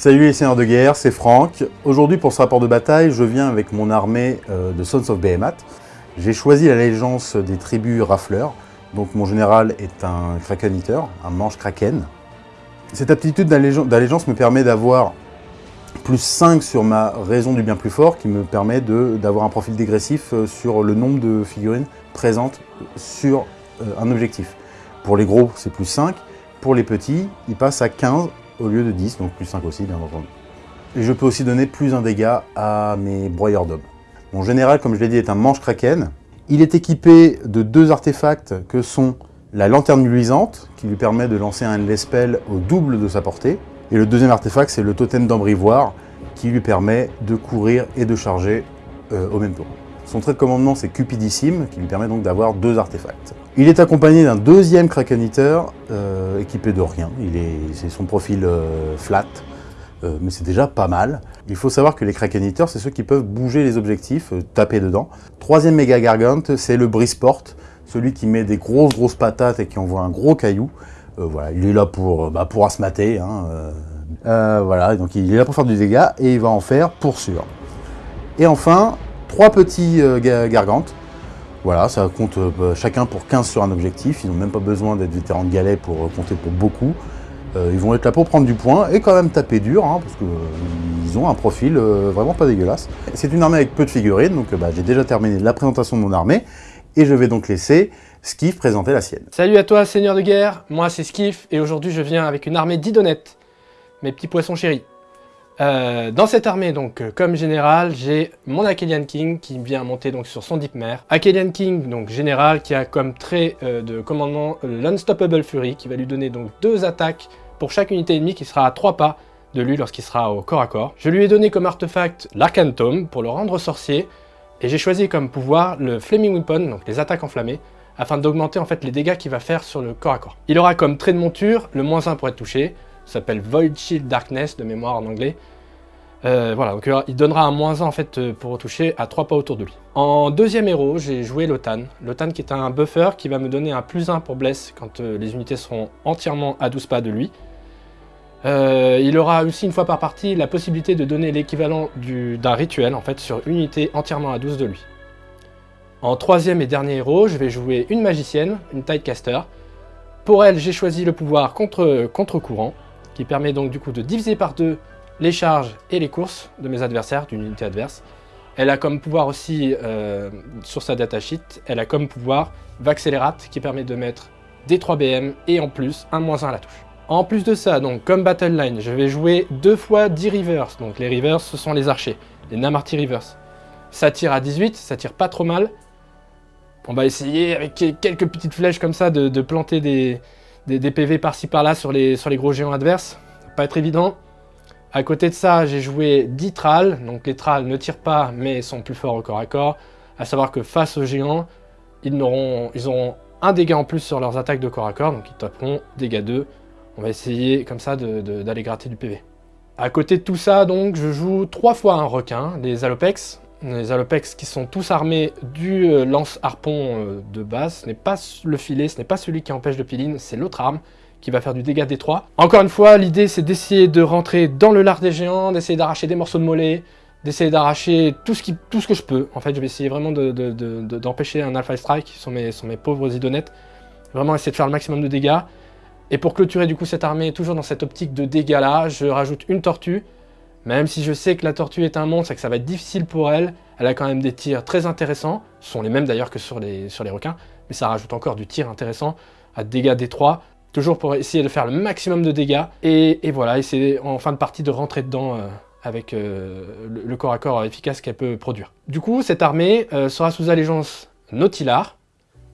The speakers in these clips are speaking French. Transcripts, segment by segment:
Salut les seigneurs de guerre, c'est Franck. Aujourd'hui pour ce rapport de bataille, je viens avec mon armée euh, de Sons of Behemoth. J'ai choisi l'allégeance des tribus rafleurs. Donc mon général est un Kraken Eater, un manche Kraken. Cette aptitude d'allégeance me permet d'avoir plus 5 sur ma raison du bien plus fort, qui me permet d'avoir un profil dégressif euh, sur le nombre de figurines présentes sur euh, un objectif. Pour les gros, c'est plus 5. Pour les petits, il passe à 15 au lieu de 10, donc plus 5 aussi, bien entendu. Et je peux aussi donner plus un dégât à mes broyeurs d'hommes. Mon général, comme je l'ai dit, est un manche kraken. Il est équipé de deux artefacts que sont la lanterne luisante, qui lui permet de lancer un Lespel au double de sa portée. Et le deuxième artefact, c'est le totem d'embrivoire, qui lui permet de courir et de charger euh, au même tour. Son trait de commandement, c'est Cupidissime, qui lui permet donc d'avoir deux artefacts. Il est accompagné d'un deuxième Kraken Eater, euh, équipé de rien. C'est son profil euh, flat, euh, mais c'est déjà pas mal. Il faut savoir que les Kraken Eaters, c'est ceux qui peuvent bouger les objectifs, taper dedans. Troisième méga gargante, c'est le Brisport, celui qui met des grosses grosses patates et qui envoie un gros caillou. voilà, il est là pour, bah, pour asmater. Hein, voilà, donc il est là pour faire du dégât et il va en faire pour sûr. Et enfin, trois petits euh, gargantes. Voilà, ça compte euh, bah, chacun pour 15 sur un objectif. Ils n'ont même pas besoin d'être vétérans de galet pour euh, compter pour beaucoup. ils vont être là pour prendre du point et quand même taper dur, hein, parce qu'ils ont un profil vraiment pas dégueulasse. C'est une armée avec peu de figurines, donc bah, j'ai déjà terminé la présentation de mon armée. Et je vais donc laisser Skiff présenter la sienne. Salut à toi, seigneur de guerre, moi c'est Skiff, et aujourd'hui je viens avec une armée d'idonettes, mes petits poissons chéris. Euh, dans cette armée, donc, euh, comme général, j'ai mon Akelian King qui vient monter donc sur son Deep Mare. Akelian King, donc général, qui a comme trait euh, de commandement l'Unstoppable Fury, qui va lui donner donc deux attaques pour chaque unité ennemie qui sera à trois pas de lui lorsqu'il sera au corps à corps. Je lui ai donné comme artefact l'Arcantome pour le rendre sorcier, et j'ai choisi comme pouvoir le Flaming Weapon, donc les attaques enflammées, afin d'augmenter en fait les dégâts qu'il va faire sur le corps à corps. Il aura comme trait de monture le moins 1 pour être touché, s'appelle Void Shield Darkness de mémoire en anglais. Euh, voilà, donc il donnera un moins 1 en fait euh, pour toucher à 3 pas autour de lui. En deuxième héros, j'ai joué Lotan. Lotan qui est un buffer qui va me donner un plus 1 pour bless quand euh, les unités seront entièrement à 12 pas de lui. il aura aussi une fois par partie la possibilité de donner l'équivalent d'un rituel en fait sur une unité entièrement à 12 de lui. En troisième et dernier héros, je vais jouer une magicienne, une Tidecaster. Pour elle, j'ai choisi le pouvoir contre-courant, qui permet donc du coup de diviser par deux les charges et les courses de mes adversaires, d'une unité adverse. Elle a comme pouvoir aussi, euh, sur sa datasheet, elle a comme pouvoir Vaccélérate qui permet de mettre des 3 BM et en plus un moins 1 à la touche. En plus de ça, donc comme Battle Line, je vais jouer deux fois 10 Rivers. Donc les Rivers, ce sont les archers, les Namarty Rivers. Ça tire à 18, ça tire pas trop mal. On va essayer avec quelques petites flèches comme ça de, planter des, des, PV par-ci par-là sur les, les gros géants adverses. Pas être évident. À côté de ça, j'ai joué 10 trals. Donc les trals ne tirent pas, mais sont plus forts au corps à corps. À savoir que face aux géants, ils auront, un dégât en plus sur leurs attaques de corps à corps. Donc ils taperont dégâts 2. On va essayer comme ça d'aller gratter du PV. À côté de tout ça, donc, je joue trois fois un requin, des Alopex. Les Alopex qui sont tous armés du euh, lance-harpon euh, de base. Ce n'est pas le filet, ce n'est pas celui qui empêche de piline, c'est l'autre arme qui va faire du dégât détroit. Encore une fois, l'idée c'est d'essayer de rentrer dans le lard des géants, d'essayer d'arracher des morceaux de mollet, d'essayer d'arracher tout, ce que je peux. En fait, je vais essayer vraiment d'empêcher un Alpha Strike, qui sont mes, mes pauvres idonettes. Vraiment essayer de faire le maximum de dégâts. Et pour clôturer du coup cette armée, toujours dans cette optique de dégâts là, je rajoute une tortue. Même si je sais que la tortue est un monstre et que ça va être difficile pour elle, elle a quand même des tirs très intéressants. Ce sont les mêmes d'ailleurs que sur les, requins, mais ça rajoute encore du tir intéressant à dégâts détroits toujours pour essayer de faire le maximum de dégâts, et, voilà, essayer en fin de partie de rentrer dedans euh, avec euh, le, corps à corps efficace qu'elle peut produire. Du coup, cette armée euh, sera sous allégeance Nautilar.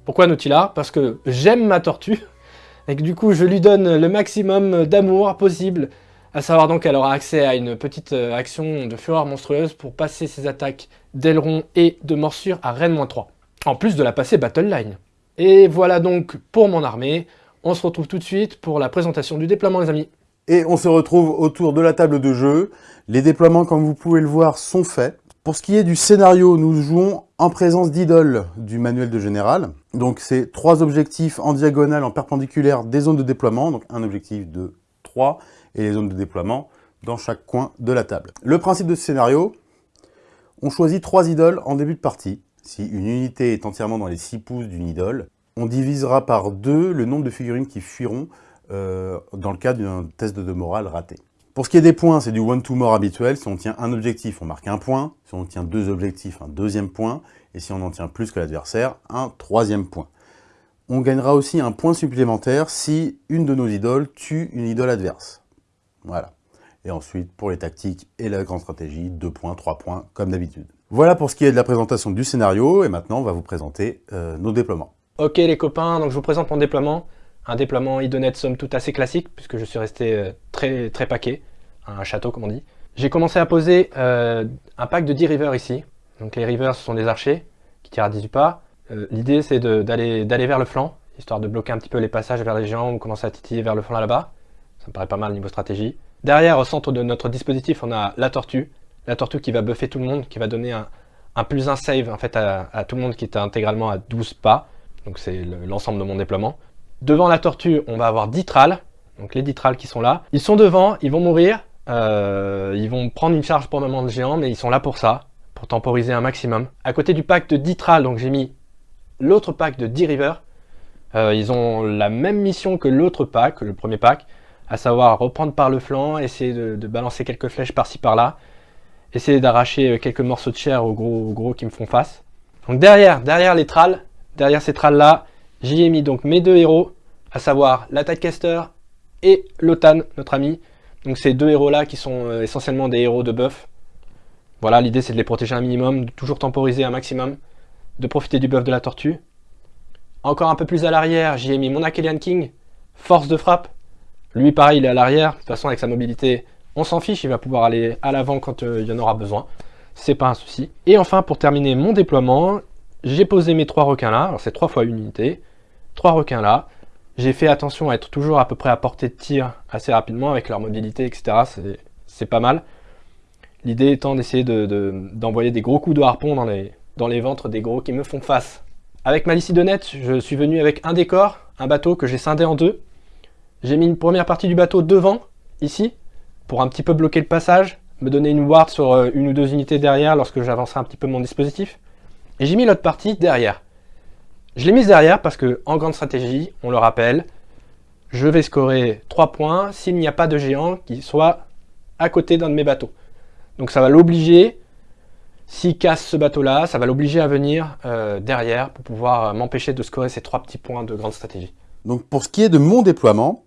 Pourquoi Nautilar Parce que j'aime ma tortue, et que du coup, je lui donne le maximum d'amour possible, à savoir donc qu'elle aura accès à une petite action de fureur monstrueuse pour passer ses attaques d'aileron et de morsure à Rennes-3, en plus de la passer Battle Line. Et voilà donc pour mon armée. On se retrouve tout de suite pour la présentation du déploiement les amis. Et on se retrouve autour de la table de jeu. Les déploiements, comme vous pouvez le voir, sont faits. Pour ce qui est du scénario, nous jouons en présence d'Idol du manuel de général. Donc c'est trois objectifs en diagonale, en perpendiculaire des zones de déploiement. Donc un objectif de 3 et les zones de déploiement dans chaque coin de la table. Le principe de ce scénario, on choisit trois idoles en début de partie. Si une unité est entièrement dans les 6 pouces d'une idole, on divisera par deux le nombre de figurines qui fuiront euh, dans le cas d'un test de morale raté. Pour ce qui est des points, c'est du one-to-more habituel. Si on tient un objectif, on marque un point. Si on tient deux objectifs, un deuxième point. Et si on en tient plus que l'adversaire, un troisième point. On gagnera aussi un point supplémentaire si une de nos idoles tue une idole adverse. Voilà. Et ensuite, pour les tactiques et la grande stratégie, deux points, trois points, comme d'habitude. Voilà pour ce qui est de la présentation du scénario. Et maintenant, on va vous présenter euh, nos déploiements. Ok les copains, donc je vous présente mon déploiement. Un déploiement idonet somme toute assez classique, puisque je suis resté euh, très, très paquet, un château comme on dit. J'ai commencé à poser euh, un pack de 10 rivers ici. Donc les rivers, ce sont des archers qui tirent à 18 pas. L'idée, c'est d'aller vers le flanc, histoire de bloquer un petit peu les passages vers les géants ou commencer à titiller vers le flanc là-bas. Ça me paraît pas mal niveau stratégie. Derrière, au centre de notre dispositif, on a la tortue. La tortue qui va buffer tout le monde, qui va donner un, plus un save en fait, à, tout le monde qui est intégralement à 12 pas donc c'est l'ensemble de mon déploiement. Devant la tortue, on va avoir 10 trals, donc les 10 trals qui sont là. Ils sont devant, ils vont mourir, euh, ils vont prendre une charge pour moment de géant, mais ils sont là pour ça, pour temporiser un maximum. À côté du pack de 10 trals, donc j'ai mis l'autre pack de 10 rivers. Euh, ils ont la même mission que l'autre pack, le premier pack, à savoir reprendre par le flanc, essayer de, balancer quelques flèches par-ci par-là, essayer d'arracher quelques morceaux de chair aux gros, gros qui me font face. Donc derrière, derrière les trals, Derrière ces trals-là, j'y ai mis donc mes deux héros, à savoir la Caster et Lotan, notre ami. Donc ces deux héros-là qui sont euh, essentiellement des héros de buff. Voilà, l'idée c'est de les protéger un minimum, de toujours temporiser un maximum, de profiter du buff de la tortue. Encore un peu plus à l'arrière, j'y ai mis mon Akelian King, force de frappe. Lui pareil, il est à l'arrière, de toute façon avec sa mobilité, on s'en fiche, il va pouvoir aller à l'avant quand euh, il y en aura besoin. C'est pas un souci. Et enfin, pour terminer mon déploiement, j'ai posé mes trois requins là, alors c'est trois fois une unité, trois requins là. J'ai fait attention à être toujours à peu près à portée de tir assez rapidement avec leur mobilité, etc. C'est pas mal. L'idée étant d'essayer d'envoyer des gros coups de harpon dans les, ventres des gros qui me font face. Avec ma Lycidonnette, je suis venu avec un décor, un bateau que j'ai scindé en deux. J'ai mis une première partie du bateau devant, ici, pour un petit peu bloquer le passage, me donner une ward sur euh, une ou deux unités derrière lorsque j'avancerai un petit peu mon dispositif. Et j'ai mis l'autre partie derrière. Je l'ai mise derrière parce que, en grande stratégie, on le rappelle, je vais scorer 3 points s'il n'y a pas de géant qui soit à côté d'un de mes bateaux. Donc ça va l'obliger, s'il casse ce bateau-là, ça va l'obliger à venir euh, derrière pour pouvoir euh, m'empêcher de scorer ces 3 petits points de grande stratégie. Donc pour ce qui est de mon déploiement,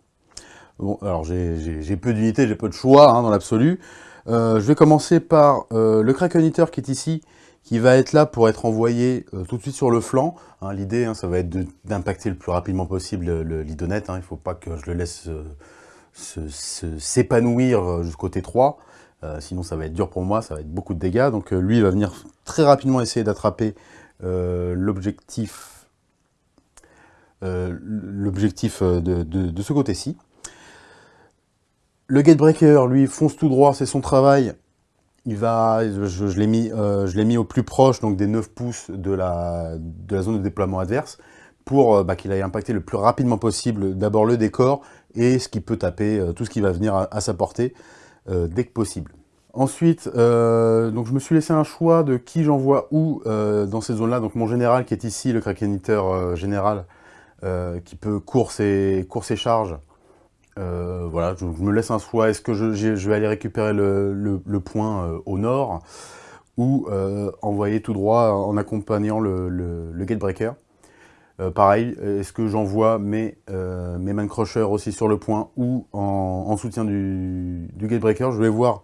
bon, alors j'ai peu d'unités, j'ai peu de choix hein, dans l'absolu. Euh, je vais commencer par le Kraken qui est ici, qui va être là pour être envoyé euh, tout de suite sur le flanc. Hein, l'idée, hein, ça va être d'impacter le plus rapidement possible l'idonette. Il ne faut pas que je le laisse euh, s'épanouir euh, jusqu'au T3. sinon, ça va être dur pour moi, ça va être beaucoup de dégâts. Donc lui, il va venir très rapidement essayer d'attraper l'objectif de, ce côté-ci. Le Gatebreaker, lui, fonce tout droit, c'est son travail il va, je, l'ai mis, euh, au plus proche donc des 9 pouces de la, zone de déploiement adverse pour euh, bah, qu'il aille impacter le plus rapidement possible d'abord le décor et ce qui peut taper, euh, tout ce qui va venir à, sa portée dès que possible. Ensuite, je me suis laissé un choix de qui j'envoie où dans ces zones-là. Donc mon général qui est ici, le Kraken Eater général, qui peut course et, course charge, euh, voilà, je, me laisse un choix. Est-ce que je, vais aller récupérer le, point euh, au nord ou euh, envoyer tout droit en accompagnant le, gatebreaker? Pareil, est-ce que j'envoie mes, mes man aussi sur le point ou en, soutien du, du, gatebreaker? Je vais voir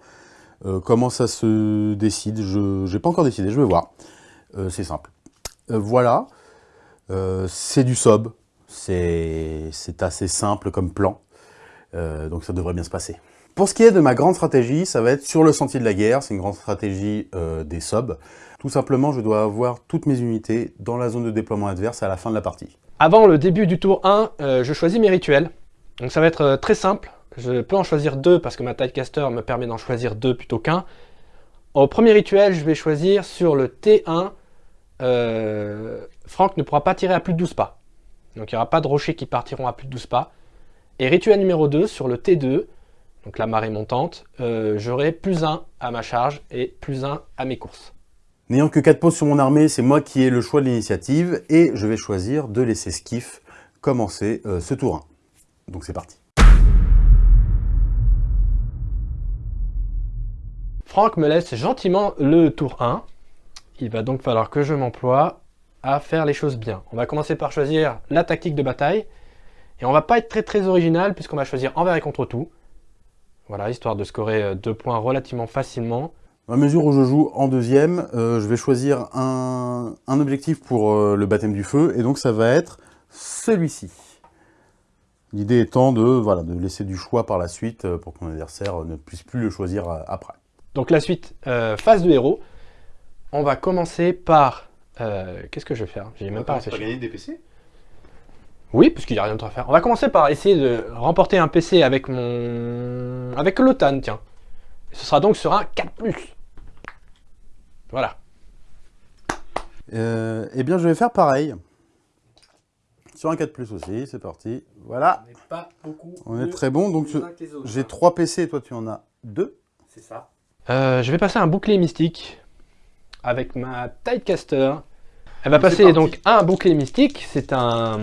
comment ça se décide. Je n'ai pas encore décidé, je vais voir. C'est simple. voilà, c'est du sob. C'est assez simple comme plan. Euh, donc ça devrait bien se passer. Pour ce qui est de ma grande stratégie, ça va être sur le sentier de la guerre, c'est une grande stratégie euh, des subs. Tout simplement, je dois avoir toutes mes unités dans la zone de déploiement adverse à la fin de la partie. Avant le début du tour 1, euh, je choisis mes rituels. Donc ça va être très simple, je peux en choisir deux parce que ma Tidecaster me permet d'en choisir deux plutôt qu'un. Au premier rituel, je vais choisir sur le T1, Franck ne pourra pas tirer à plus de 12 pas. Donc il n'y aura pas de rochers qui partiront à plus de 12 pas. Et rituel numéro 2 sur le T2, donc la marée montante, euh, j'aurai plus 1 à ma charge et plus 1 à mes courses. N'ayant que 4 pauses sur mon armée, c'est moi qui ai le choix de l'initiative et je vais choisir de laisser Skiff commencer euh, ce tour 1. Donc c'est parti. Franck me laisse gentiment le tour 1. Il va donc falloir que je m'emploie à faire les choses bien. On va commencer par choisir la tactique de bataille. Et on va pas être très très original puisqu'on va choisir envers et contre tout. Voilà, histoire de scorer euh, deux points relativement facilement. À mesure où je joue en deuxième, euh, je vais choisir un, objectif pour euh, le baptême du feu, et donc ça va être celui-ci. L'idée étant de, voilà, de laisser du choix par la suite pour que mon adversaire ne puisse plus le choisir après. Donc la suite, phase de héros. On va commencer par... Qu'est-ce que je vais faire? J'ai même pas réfléchi. gagner des PC oui, parce qu'il n'y a rien d'autre à faire. On va commencer par essayer de remporter un PC avec mon... avec l'OTAN, tiens. ce sera donc sur un 4+. Voilà. Euh, eh bien, je vais faire pareil. Sur un 4+, aussi, c'est parti. Voilà. On n'est pas beaucoup. On est très bon. Donc, j'ai 3 PC et toi, tu en as 2. C'est ça. Euh, je vais passer un bouclier mystique avec ma Tidecaster. Elle va passer donc un bouclier mystique. C'est un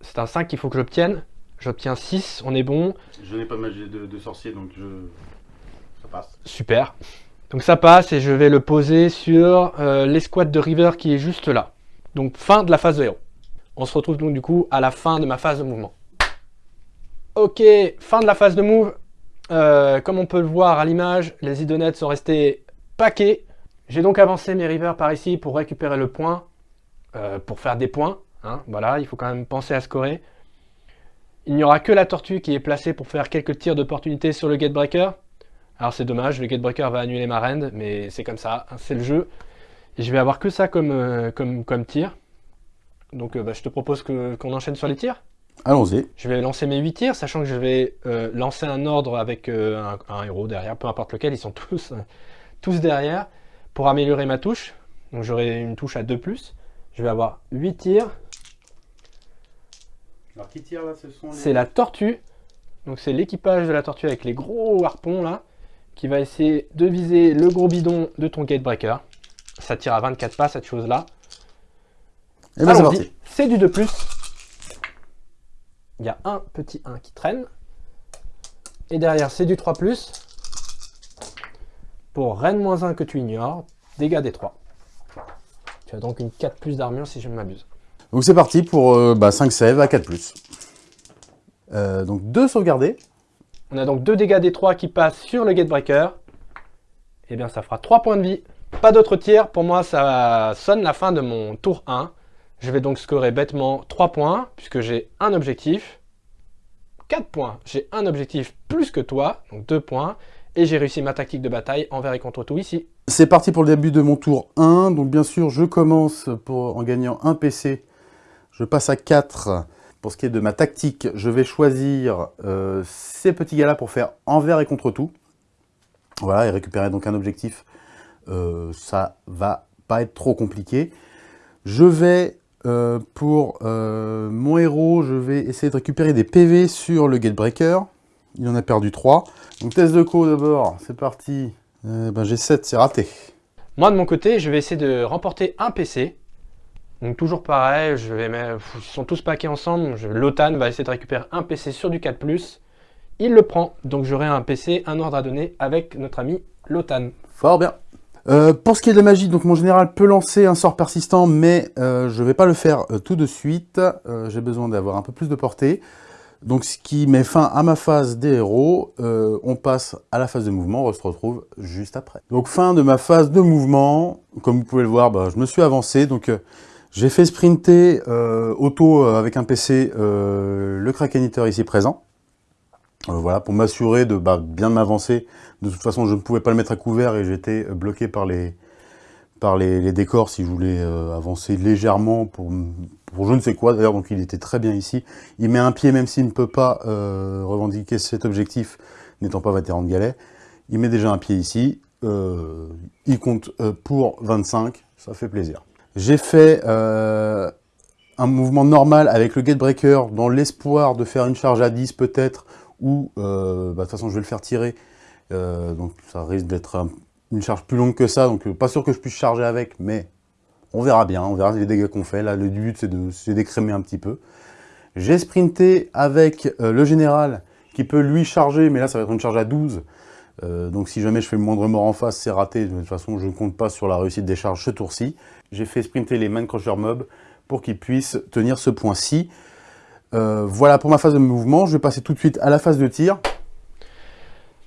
c'est un 5 qu'il faut que j'obtienne. J'obtiens 6, on est bon. Je n'ai pas de magie de, sorcier, donc je... ça passe. Super. Donc ça passe et je vais le poser sur euh, l'escouade de River qui est juste là. Donc fin de la phase de héros. On se retrouve donc du coup à la fin de ma phase de mouvement. Ok, fin de la phase de move. Euh, comme on peut le voir à l'image, les idonettes sont restés paquets. J'ai donc avancé mes Rivers par ici pour récupérer le point, euh, pour faire des points. Hein, voilà, il faut quand même penser à scorer. Il n'y aura que la tortue qui est placée pour faire quelques tirs d'opportunité sur le Gatebreaker. Alors c'est dommage, le Gatebreaker va annuler ma rend, mais c'est comme ça, hein, c'est le jeu. Et je vais avoir que ça comme, euh, comme, comme tir. Donc euh, bah, je te propose qu'on enchaîne sur les tirs. Allons-y. Je vais lancer mes 8 tirs, sachant que je vais euh, lancer un ordre avec un, un, héros derrière, peu importe lequel, ils sont tous, tous derrière, pour améliorer ma touche. Donc j'aurai une touche à 2+. Je vais avoir 8 tirs, alors qui tire là ce sont C'est la tortue. Donc c'est l'équipage de la tortue avec les gros harpons là, qui va essayer de viser le gros bidon de ton gatebreaker. Ça tire à 24 pas cette chose là. Et ben c'est C'est du 2+. Il y a un petit 1 qui traîne. Et derrière c'est du 3+. Pour Rennes moins 1 que tu ignores, dégâts des 3. Tu as donc une 4 d'armure si je ne m'abuse. Donc c'est parti pour 5 euh, bah, sèves à 4+. Euh, donc 2 sauvegardés. On a donc 2 dégâts des 3 qui passent sur le Gatebreaker. Et eh bien ça fera 3 points de vie. Pas d'autres tirs. Pour moi, ça sonne la fin de mon tour 1. Je vais donc scorer bêtement 3 points, puisque j'ai un objectif. 4 points. J'ai un objectif plus que toi, donc 2 points. Et j'ai réussi ma tactique de bataille envers et contre tout ici. C'est parti pour le début de mon tour 1. Donc bien sûr, je commence pour, en gagnant un PC je passe à 4. Pour ce qui est de ma tactique, je vais choisir euh, ces petits gars-là pour faire envers et contre tout. Voilà, et récupérer donc un objectif. Euh, ça va pas être trop compliqué. Je vais, euh, pour mon héros, je vais essayer de récupérer des PV sur le Gatebreaker. Il en a perdu 3. Donc test de co d'abord, c'est parti. ben, J'ai 7, c'est raté. Moi de mon côté, je vais essayer de remporter un PC. Donc toujours pareil, je vais mettre, ils sont tous paqués ensemble. L'OTAN va essayer de récupérer un PC sur du 4+. Il le prend, donc j'aurai un PC, un ordre à donner avec notre ami l'OTAN. Fort bien. Euh, pour ce qui est de la magie, donc mon général peut lancer un sort persistant, mais euh, je ne vais pas le faire euh, tout de suite. J'ai besoin d'avoir un peu plus de portée. Donc ce qui met fin à ma phase des héros, on passe à la phase de mouvement, on se retrouve juste après. Donc fin de ma phase de mouvement, comme vous pouvez le voir, bah, je me suis avancé, donc j'ai fait sprinter euh, auto euh, avec un PC euh, le Krakeniteur ici présent. voilà, pour m'assurer de bah, bien m'avancer. De toute façon, je ne pouvais pas le mettre à couvert et j'étais bloqué par les, par les, décors si je voulais avancer légèrement pour, pour je ne sais quoi. D'ailleurs, donc il était très bien ici. Il met un pied même s'il ne peut pas revendiquer cet objectif, n'étant pas vétéran de galet. Il met déjà un pied ici. il compte pour 25, ça fait plaisir. J'ai fait euh, un mouvement normal avec le Gatebreaker dans l'espoir de faire une charge à 10 peut-être, où, euh, bah, de toute façon, je vais le faire tirer. Euh, donc, ça risque d'être une charge plus longue que ça. Donc, pas sûr que je puisse charger avec, mais on verra bien. On verra les dégâts qu'on fait. Là, le but, c'est d'écrémer un petit peu. J'ai sprinté avec le général qui peut lui charger, mais là, ça va être une charge à 12. donc, si jamais je fais le moindre mort en face, c'est raté. De toute façon, je ne compte pas sur la réussite des charges ce tour-ci. J'ai fait sprinter les Man Crusher Mob pour qu'ils puissent tenir ce point-ci. Euh, voilà pour ma phase de mouvement. Je vais passer tout de suite à la phase de tir.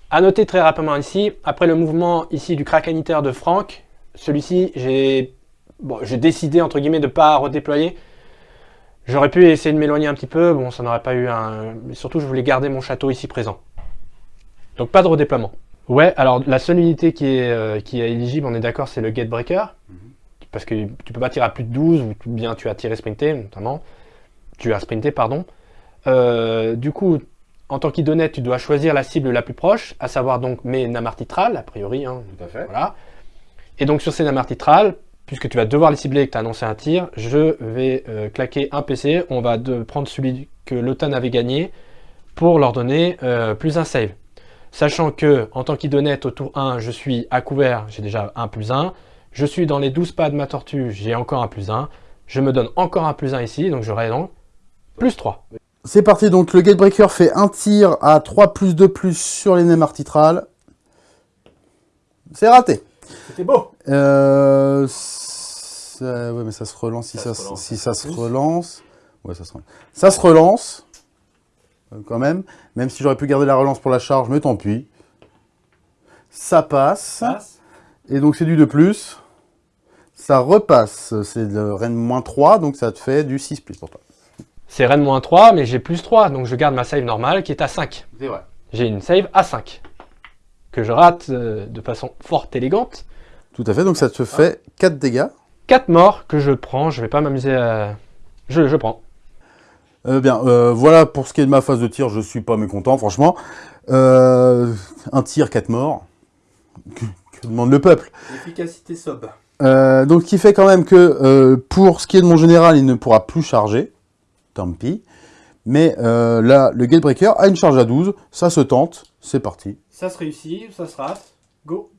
A noter très rapidement ici, après le mouvement ici du Krakeniter de Franck, celui-ci, j'ai bon, décidé entre guillemets de ne pas redéployer. J'aurais pu essayer de m'éloigner un petit peu, bon ça n'aurait pas eu un... Mais surtout je voulais garder mon château ici présent. Donc pas de redéploiement. Ouais, alors la seule unité qui est, euh, qui est éligible, on est d'accord, c'est le Gatebreaker. Mhm. Parce que tu peux pas tirer à plus de 12, ou bien tu as tiré sprinté notamment tu as sprinté, pardon. Euh, du coup, en tant qu'idonnette, tu dois choisir la cible la plus proche, à savoir donc mes namartitrales, a priori. Hein, Tout à fait. Voilà. Et donc sur ces namartitrales, puisque tu vas devoir les cibler et que tu as annoncé un tir, je vais euh, claquer un PC. On va de prendre celui que l'OTAN avait gagné pour leur donner euh, plus un save. Sachant que, en tant qu'idonnette, au tour 1, je suis à couvert, j'ai déjà un plus 1. Je suis dans les 12 pas de ma tortue, j'ai encore un plus 1. Je me donne encore un plus 1 ici, donc j'aurai donc plus 3. C'est parti, donc le Gatebreaker fait un tir à 3 plus 2 plus sur les nems artitrales. C'est raté. C'était beau. Euh, ouais, mais ça se relance si ça, si ça se relance. Ouais, ça se relance. Ça se relance, euh, quand même. Même si j'aurais pu garder la relance pour la charge, mais tant pis. Ça passe. Et donc c'est du de plus. Ça repasse. C'est le Rennes moins 3, donc ça te fait du 6 plus pour toi. C'est Rennes moins 3, mais j'ai plus 3, donc je garde ma save normale qui est à 5. C'est vrai. J'ai une save à 5, que je rate euh, de façon forte élégante. Tout à fait, donc ça te fait 4 dégâts. 4 morts que je prends, je vais pas m'amuser à... Je, je prends. Euh, bien, euh, voilà pour ce qui est de ma phase de tir, je suis pas mécontent, franchement. un tir, 4 morts. Que, demande le peuple? Efficacité sob. Donc, ce qui fait quand même que pour ce qui est de mon général, il ne pourra plus charger tant pis. Mais euh, là, le Gatebreaker a une charge à 12, ça se tente, c'est parti. Ça se réussit, ça se rate, go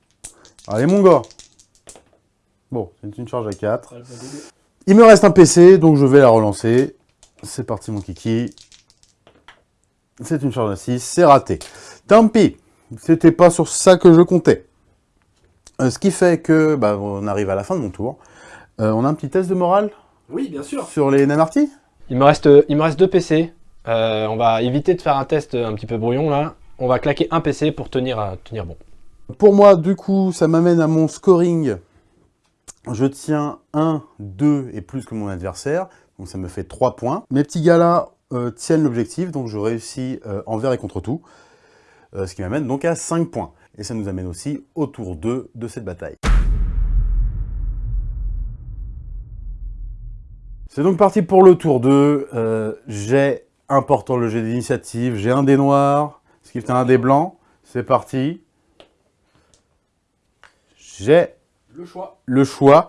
Allez mon gars Bon, c'est une charge à 4. Il me reste un PC, donc je vais la relancer. C'est parti mon kiki. C'est une charge à 6, c'est raté. Tant pis, c'était pas sur ça que je comptais. Euh, ce qui fait que, bah, on arrive à la fin de mon tour. Euh, on a un petit test de morale Oui, bien sûr. Sur les Namarty il me reste, il me reste deux PC. Euh, on va éviter de faire un test un petit peu brouillon là. On va claquer un PC pour tenir, tenir bon. Pour moi, du coup, ça m'amène à mon scoring. Je tiens 1, 2 et plus que mon adversaire. Donc ça me fait 3 points. Mes petits gars là euh, tiennent l'objectif, donc je réussis euh, envers et contre tout. ce qui m'amène donc à 5 points. Et ça nous amène aussi au tour 2 de cette bataille. C'est donc parti pour le tour 2. Euh, j'ai important le jet d'initiative. J'ai un dé noir, ce qui fait un dé blanc. C'est parti. J'ai le choix. Le choix.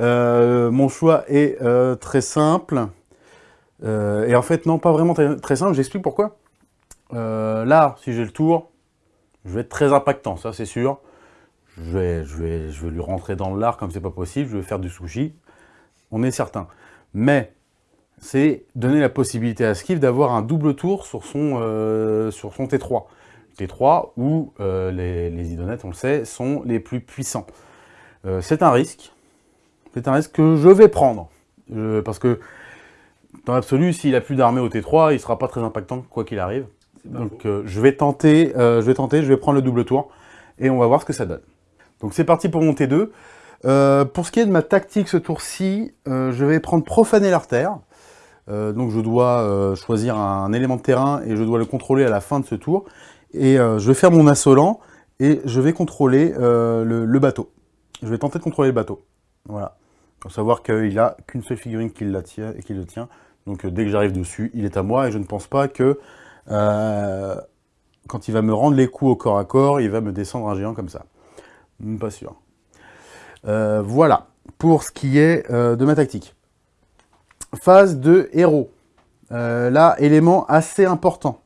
Euh, mon choix est euh, très simple. et en fait, non, pas vraiment très, simple. J'explique pourquoi. là, si j'ai le tour, je vais être très impactant, ça c'est sûr. Je vais, lui rentrer dans le lard comme c'est pas possible. Je vais faire du sushi. On est certain mais c'est donner la possibilité à Skiff d'avoir un double tour sur son, euh, sur son T3. T3 où euh, les, idonettes, on le sait, sont les plus puissants. Euh, c'est un risque. C'est un risque que je vais prendre. parce que dans l'absolu, s'il a plus d'armée au T3, il ne sera pas très impactant quoi qu'il arrive. Donc je vais tenter, je vais tenter, je vais prendre le double tour et on va voir ce que ça donne. Donc c'est parti pour mon T2. Euh, pour ce qui est de ma tactique ce tour-ci, euh, je vais prendre profaner l'artère. Euh, donc je dois choisir un élément de terrain et je dois le contrôler à la fin de ce tour. Et je vais faire mon assolant et je vais contrôler le, bateau. Je vais tenter de contrôler le bateau. Voilà. Faut savoir qu'il n'a qu'une seule figurine qui, la tient, et qui le tient. Donc dès que j'arrive dessus, il est à moi et je ne pense pas que quand il va me rendre les coups au corps à corps, il va me descendre un géant comme ça. Pas sûr. Euh, voilà, pour ce qui est euh, de ma tactique. Phase de héros. Euh, là, élément assez important.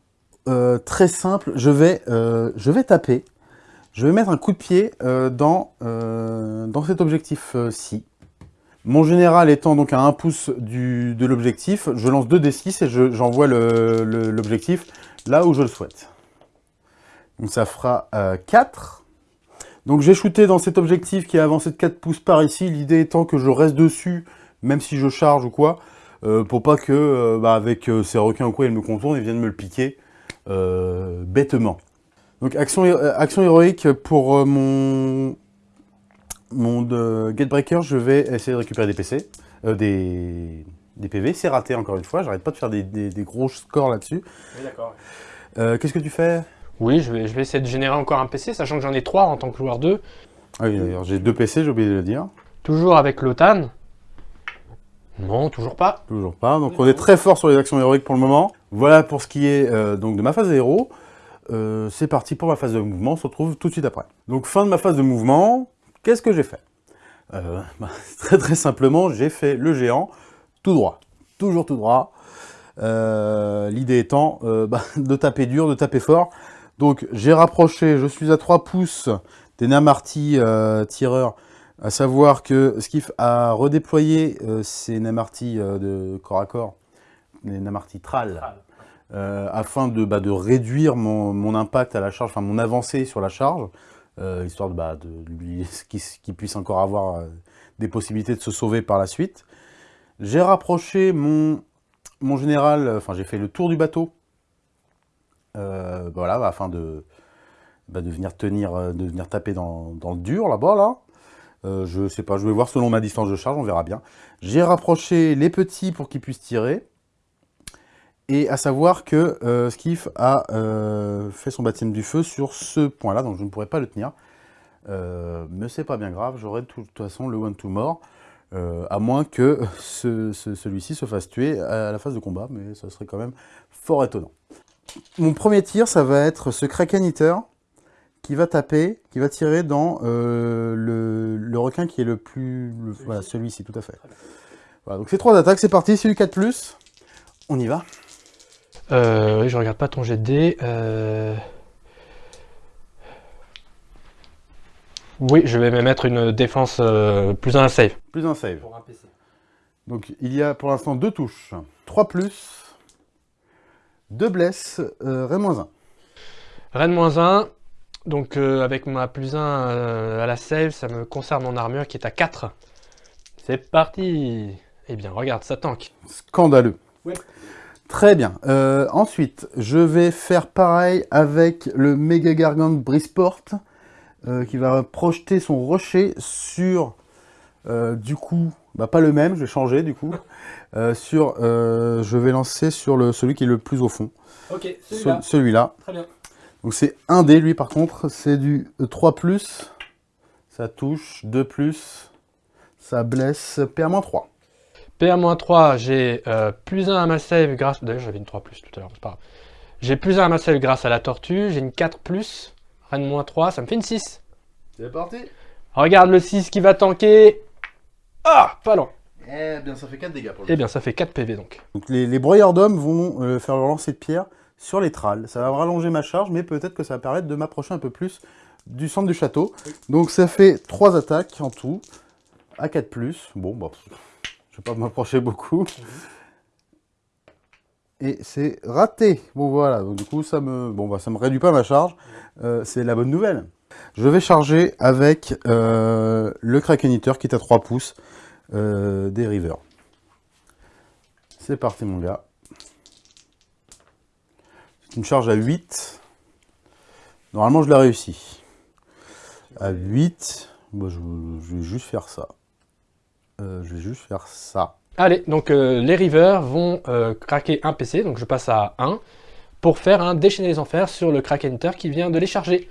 euh, très simple. Je vais, euh, je vais taper. Je vais mettre un coup de pied euh, dans, dans cet objectif-ci. Mon général étant donc à 1 pouce de l'objectif, je lance 2 D6 et j'envoie l'objectif là où je le souhaite. Donc ça fera 4. Donc j'ai shooté dans cet objectif qui est avancé de 4 pouces par ici, l'idée étant que je reste dessus, même si je charge ou quoi, pour pas que, bah, avec ces requins ou quoi, ils me contournent et viennent me le piquer. Euh, bêtement. Donc action, euh, héroïque pour euh, mon, mon de Gatebreaker, je vais essayer de récupérer des PC, des, des PV. C'est raté encore une fois, j'arrête pas de faire des, des, gros scores là-dessus. Oui, d'accord. Qu'est-ce que tu fais? Oui, je vais, je vais essayer de générer encore un PC, sachant que j'en ai trois en tant que joueur 2. Ah oui, d'ailleurs, j'ai deux PC, j'ai oublié de le dire. Toujours avec l'OTAN. Non, toujours pas. Toujours pas. Donc on est très fort sur les actions héroïques pour le moment. Voilà pour ce qui est euh, donc de ma phase de héros. Euh, c'est parti pour ma phase de mouvement, on se retrouve tout de suite après. Donc fin de ma phase de mouvement, qu'est-ce que j'ai fait euh, bah, Très très simplement, j'ai fait le géant tout droit. Toujours tout droit. L'idée étant bah, de taper dur, de taper fort. Donc j'ai rapproché, je suis à 3 pouces des Namarty tireurs à savoir que Skiff a redéployé euh, ses Namarty euh, de corps à corps, les Namarty Tral, euh, afin de, bah, de réduire mon, impact à la charge, enfin mon avancée sur la charge, histoire de, bah, de qu'il puisse encore avoir des possibilités de se sauver par la suite. J'ai rapproché mon, mon général, enfin j'ai fait le tour du bateau, voilà, afin de, bah, de, venir tenir, de venir taper dans, le dur là-bas, là. Euh, je sais pas, je vais voir selon ma distance de charge, on verra bien. J'ai rapproché les petits pour qu'ils puissent tirer. Et à savoir que euh, Skiff a euh, fait son baptême du feu sur ce point-là, donc je ne pourrais pas le tenir. mais c'est pas bien grave, j'aurai de toute façon le one to mort. à moins que celui-ci se fasse tuer à la phase de combat, mais ça serait quand même fort étonnant. Mon premier tir, ça va être ce Kraken Eater qui va taper, qui va tirer dans euh, le, requin qui est le plus... voilà, celui-ci, tout à fait. Voilà, donc ces trois attaques, c'est parti, c'est du 4+, on y va. Euh, oui, je regarde pas ton jet de dés. Euh. Oui, je vais me mettre une défense plus un save. Plus un save. Pour un PC. Donc il y a pour l'instant deux touches. 3 plus, 2 blesses, Rennes 1. Rennes 1, donc euh, avec ma plus 1 euh, à la save, ça me conserve mon armure qui est à 4. C'est parti Eh bien, regarde, ça tank. Scandaleux. Très bien. Euh, ensuite, je vais faire pareil avec le Mega Gargant Brisport, qui va projeter son rocher sur, du coup, bah, pas le même, je vais changer du coup, sur, je vais lancer sur le, celui qui est le plus au fond. Ok, celui-là. Très bien. Donc c'est 1 dé, lui, par contre. C'est du 3+, ça touche, 2+, ça blesse, PA-3. PA-3, j'ai euh, plus 1 à ma save grâce... D'ailleurs, j'avais une 3+, tout à l'heure, c'est pas grave. J'ai plus 1 à ma save grâce à la tortue, j'ai une 4+, Rennes 3, ça me fait une 6. C'est parti Regarde le 6 qui va tanker Ah Pas loin Eh bien, ça fait 4 dégâts pour le Eh bien, ça fait 4 PV, donc. Donc les, les broyeurs d'hommes vont euh, faire leur lancer de pierre sur les trals. Ça va rallonger ma charge, mais peut-être que ça va permettre de m'approcher un peu plus du centre du château. Donc ça fait 3 attaques en tout, à 4+. Bon, bah, pas m'approcher beaucoup. Et c'est raté. Bon voilà, donc du coup ça me, bon, bah, ça me réduit pas ma charge. Euh, c'est la bonne nouvelle. Je vais charger avec euh, le Kraken qui est à 3 pouces euh, des Rivers. C'est parti mon gars une charge à 8. Normalement, je l'ai réussi. À 8, bah, je, vais juste faire ça. Euh, je vais juste faire ça. Allez, donc euh, les rivers vont euh, craquer un PC, donc je passe à 1, pour faire un déchaîner les enfers sur le Kraken Hunter qui vient de les charger.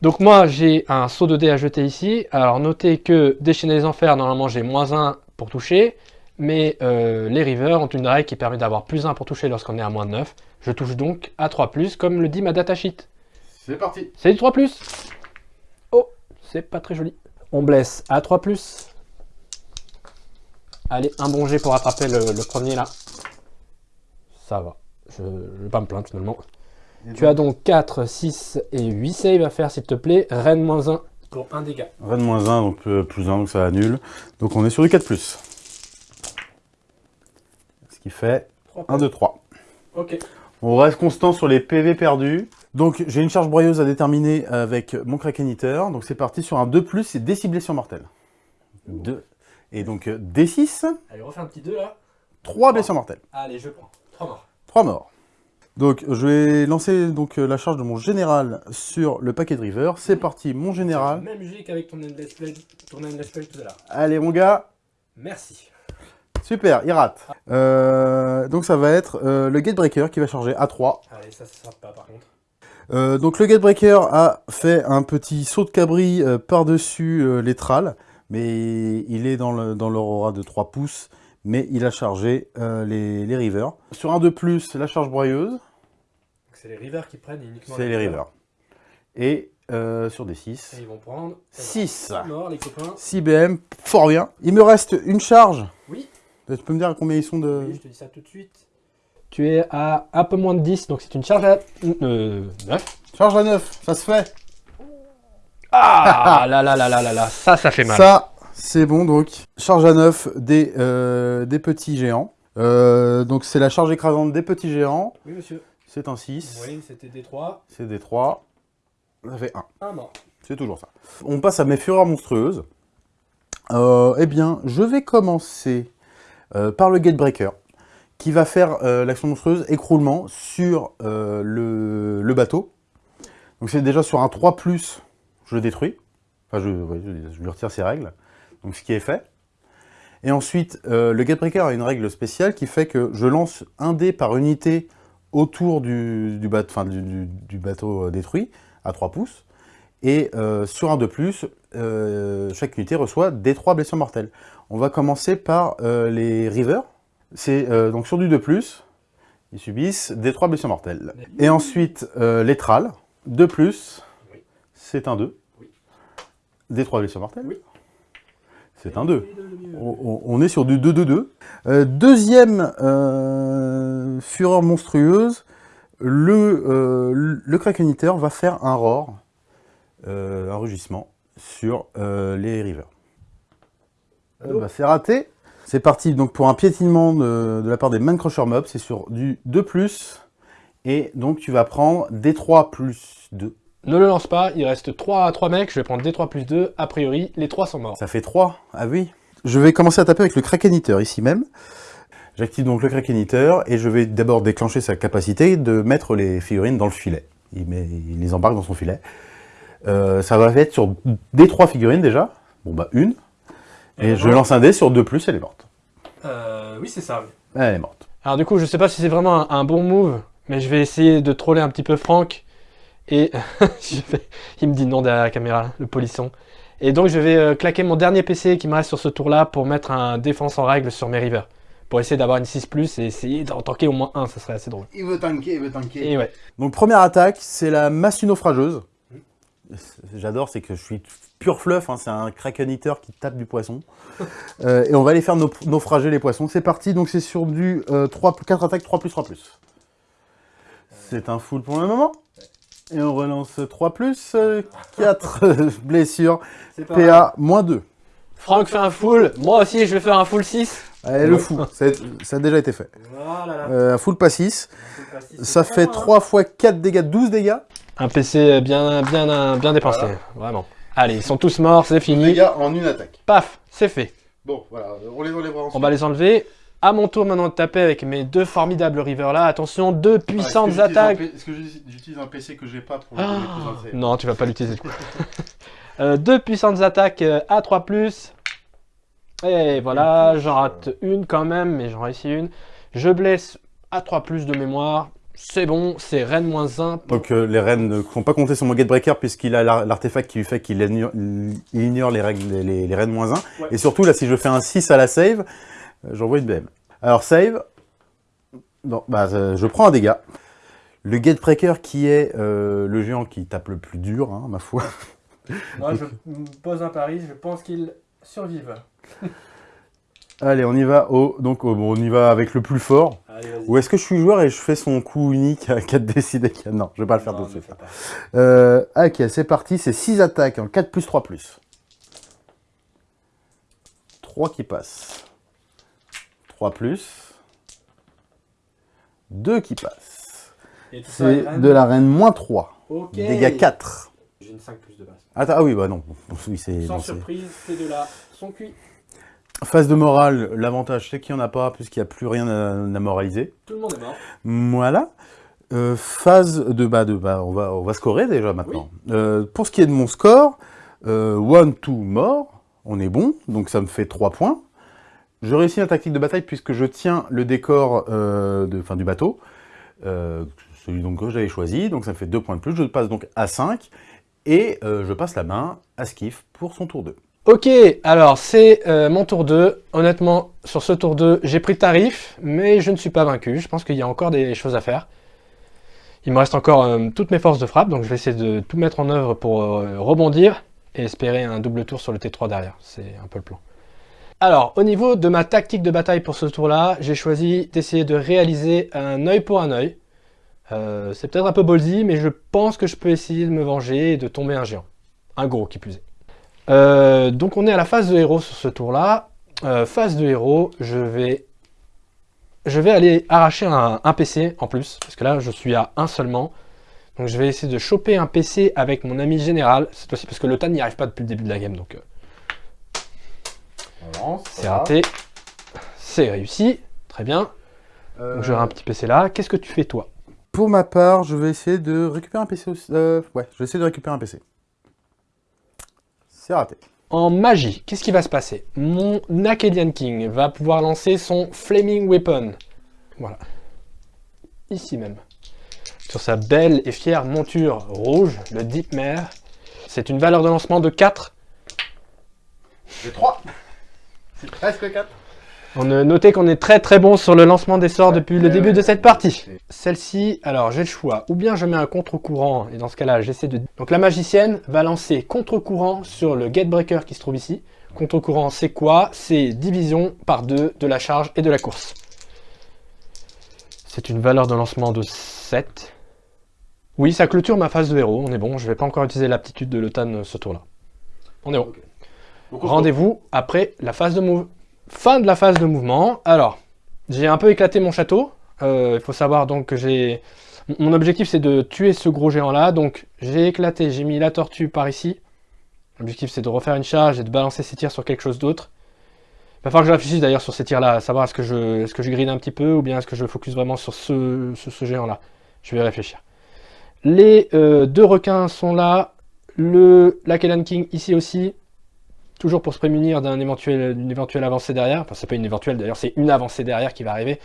Donc moi, j'ai un saut de dés à jeter ici. Alors notez que déchaîner les enfers, normalement j'ai moins 1 pour toucher, mais les rivers ont une règle qui permet d'avoir plus 1 pour toucher lorsqu'on est à moins de 9. Je touche donc à 3+, comme le dit ma datasheet. C'est parti C'est du 3+. Oh, c'est pas très joli. On blesse à 3+. Allez, un bon jet pour attraper le, premier là. Ça va. Je, ne vais pas me plaindre finalement. Tu as donc 4, 6 et 8 saves à faire, s'il te plaît. Reine moins 1 pour 1 dégât. Reine moins 1, donc euh, plus 1, donc ça annule. Donc on est sur du 4+. Ce qui fait 1, 2, 3. Ok. On reste constant sur les PV perdus. Donc j'ai une charge broyeuse à déterminer avec mon Kraken Eater. Donc c'est parti sur un 2+, et des 6 blessures mortelles. 2. Et donc euh, D6, Allez, refais un petit 2 là. 3 blessures mortelles. Allez, je prends. 3 morts. 3 morts. Donc je vais lancer donc euh, la charge de mon général sur le paquet de river. C'est parti, mon général. Même jeu qu'avec ton Endless Play, ton Endless Play tout à l'heure. Allez mon gars, Merci. super, il rate. Euh, donc ça va être euh, le Gatebreaker qui va charger à 3. Allez, ça, ça sera pas par contre. Euh, donc le Gatebreaker a fait un petit saut de cabri par-dessus les mais il est dans le- dans l'aurora de 3 pouces, mais il a chargé euh, les, les rivers. Sur un de plus, la charge broyeuse, c'est les rivers qui prennent uniquement c'est les rivers. Et euh, sur des 6, Et ils vont prendre 6. morts les copains. 6 BM, fort bien. Il me reste une charge. Oui. Tu peux me dire combien ils sont de... Oui, je te dis ça tout de suite. Tu es à un peu moins de 10, donc c'est une charge à euh, 9. Charge à 9, ça se fait. Ah là là là là là là, ça, ça fait mal. Ça, c'est bon donc. Charge à 9 des, euh, des petits géants. Euh, donc c'est la charge écrasante des petits géants. Oui, monsieur. C'est un 6. Oui, c'était D3. C'est des 3. Ça fait 1. Un mort. C'est toujours ça. On passe à mes fureurs monstrueuses. Euh, eh bien, je vais commencer euh, par le Gatebreaker, qui va faire euh, l'action monstrueuse écroulement sur euh, le, le bateau. Donc c'est déjà sur un 3+, je le détruis. Enfin, je, je- lui retire ses règles. Donc ce qui est fait. Et ensuite, euh, le Gatebreaker a une règle spéciale qui fait que je lance un dé par unité autour du, du, bateau, euh, détruit, à 3 pouces. Et euh, sur un de plus, chaque unité reçoit des 3 blessures mortelles. On va commencer par les rivers. C'est donc sur du 2+, ils subissent des 3 blessures mortelles. Et ensuite, les trals, 2+, Oui. c'est un 2. Des 3 blessures mortelles, Oui. c'est un 2. On, est sur du 2-2-2. Euh, deuxième euh, fureur monstrueuse, le, euh, le va faire un roar, euh, un rugissement, sur euh, les rivers. Euh, bah, c'est raté. C'est parti donc pour un piétinement de, de la part des Man Crusher Mobs, c'est sur du 2+, et donc tu vas prendre D3 plus 2. Ne le lance pas, il reste 3, 3 mecs, je vais prendre D3 plus 2, a priori, les 3 sont morts. Ça fait 3, ah oui. Je vais commencer à taper avec le Kraken Eater ici même. J'active donc le Kraken Eater et je vais d'abord déclencher sa capacité de mettre les figurines dans le filet. Il, met, il les embarque dans son filet. Euh, ça va être sur des trois figurines déjà. Bon bah une. Et je lance un dé sur 2 plus, elle est morte. Euh, oui, c'est ça. Elle est morte. Alors du coup, je sais pas si c'est vraiment un, un bon move, mais je vais essayer de troller un petit peu Franck. Et je vais- il me dit non derrière la caméra, le polisson. Et donc je vais euh, claquer mon dernier PC qui me reste sur ce tour-là pour mettre un défense en règle sur mes rivers. Pour essayer d'avoir une 6+, et essayer d'en tanker au moins un, ça serait assez drôle. Il veut tanker, il veut tanker. Et ouais. Donc première attaque, c'est la massue naufrageuse. J'adore, c'est que je suis pur fluff, hein, c'est un kraken eater qui tape du poisson. Euh, et on va aller faire nau- naufrager les poissons. C'est parti, donc c'est sur du euh, 3, 4 attaques, 3 plus, 3 plus. C'est un full pour le moment. Et on relance 3 plus, 4 blessures, PA moins 2. Franck fait un full, moi aussi je vais faire un full 6. Allez, le fou, ça a, ça a déjà été fait. Voilà. Euh, un full pas 6, ça fait 3 fois 4 dégâts, 12 dégâts. Un PC bien, bien, bien dépensé, vraiment. Allez, ils sont tous morts, c'est fini. Dégâts en une attaque. Paf, c'est fait. Bon, voilà, on les enlèvera ensuite. On va les enlever. À mon tour maintenant de taper avec mes deux formidables rivers là. Attention, deux puissantes attaques. Est-ce que j'utilise un PC que j'ai pas pour Ah, non, tu vas pas l'utiliser. du coup. Euh, deux puissantes attaques euh, à 3 Et voilà, j'en rate une quand même, mais j'en réussis une. Je blesse à 3 de mémoire. C'est bon, c'est Rennes moins 1. Donc euh, les reines ne sont pas comptées sur mon Gatebreaker puisqu'il a l'ar- l'artefact qui lui fait qu'il ignore, les, règles, les, les reines moins 1. Ouais. Et surtout là, si je fais un 6 à la save, euh, j'envoie une BM. Alors save, non, bah, euh, je prends un dégât. Le Gatebreaker qui est euh, le géant qui tape le plus dur, hein, ma foi. Moi, je pose un pari, je pense qu'ils survivent. Allez, on y va au, donc au- bon, on y va avec le plus fort. Allez. Ou est-ce que je suis joueur et je fais son coup unique à 4 décidés Non, je vais pas le faire Non, de ne suite. Euh, ok, c'est parti, c'est 6 attaques en 4 plus 3 plus. 3 qui passent. 3 plus. 2 qui ça, C'est de la reine moins 3. Ok. Dégâts 4. J'ai une 5 plus de base. Attends, ah oui, bah non. Oui, c'est, Sans non, c'est- surprise, ces deux-là sont cuits. Phase de morale, l'avantage c'est qu'il n'y en a pas, puisqu'il n'y a plus rien à, à moraliser. Tout le monde est mort. Voilà. Euh, phase de bas de bas, on va, on va scorer déjà maintenant. Euh, pour ce qui est de mon score, euh, one, two, mort, on est bon, donc ça me fait 3 points. Je réussis la tactique de bataille puisque je tiens le décor euh, de, fin, du bateau, euh, celui donc que j'avais choisi, donc ça me fait 2 points de plus. Je passe donc à 5 et euh, je passe la main à Skiff pour son tour 2. Ok, alors c'est mon tour 2. Honnêtement, sur ce tour 2, j'ai pris tarif, mais je ne suis pas vaincu. Je pense qu'il y a encore des choses à faire. Il me reste encore toutes mes forces de frappe, donc je vais essayer de tout mettre en œuvre pour rebondir et espérer un double tour sur le T3 derrière. C'est un peu le plan. Alors, au niveau de ma tactique de bataille pour ce tour-là, j'ai choisi d'essayer de réaliser un œil pour un œil. Euh, c'est peut-être un peu ballsy, mais je pense que je peux essayer de me venger et de tomber un géant. Un gros qui plus. Euh, donc on est à la phase de héros sur ce tour-là. Euh, phase de héros, je vais, je vais aller arracher un, PC en plus, parce que là je suis à un seulement. Donc je vais essayer de choper un PC avec mon ami général, cette fois-ci parce que le TAN n'y arrive pas depuis le début de la game, donc c'est raté. C'est réussi, très bien. Donc j'aurai un petit PC là. Qu'est-ce que tu fais toi? Pour ma part, je vais essayer de récupérer un PC aussi. euh, ouais, je vais essayer de récupérer un PC. C'est raté. En magie, qu'est-ce qui va se passer? Mon Nakedian King va pouvoir lancer son Flaming Weapon. Voilà. Ici même. Sur sa belle et fière monture rouge, le Deep Mare. C'est une valeur de lancement de 4. J'ai 3. Presque 4. On a noté qu'on est très très bon sur le lancement des sorts depuis le début de cette partie. Celle-ci, alors j'ai le choix. Ou bien je mets un contre-courant, et dans ce cas-là, j'essaie de... Donc la magicienne va lancer contre-courant sur le Gatebreaker qui se trouve ici. Contre-courant, c'est quoi? C'est division par 2 de la charge et de la course. C'est une valeur de lancement de 7. Oui, ça clôture ma phase de héros, on est bon. Je vais pas encore utiliser l'aptitude de l'Otan ce tour-là. On est bon. Rendez-vous après la phase de move. Fin de la phase de mouvement. Alors, j'ai un peu éclaté mon château. Euh, Il faut savoir donc que j'ai... Mon objectif c'est de tuer ce gros géant là. Donc j'ai éclaté, j'ai mis la tortue par ici. L'objectif c'est de refaire une charge et de balancer ses tirs sur quelque chose d'autre. Il va falloir que je réfléchisse d'ailleurs sur ces tirs là, à savoir est-ce que je, grille un petit peu ou bien est-ce que je focus vraiment sur ce, géant là. Je vais réfléchir. Les euh, deux requins sont là. Le Lakeland King ici aussi. Toujours pour se prémunir d'une éventuelle avancée derrière. Enfin, c'est pas une éventuelle, d'ailleurs, c'est une avancée derrière qui va arriver.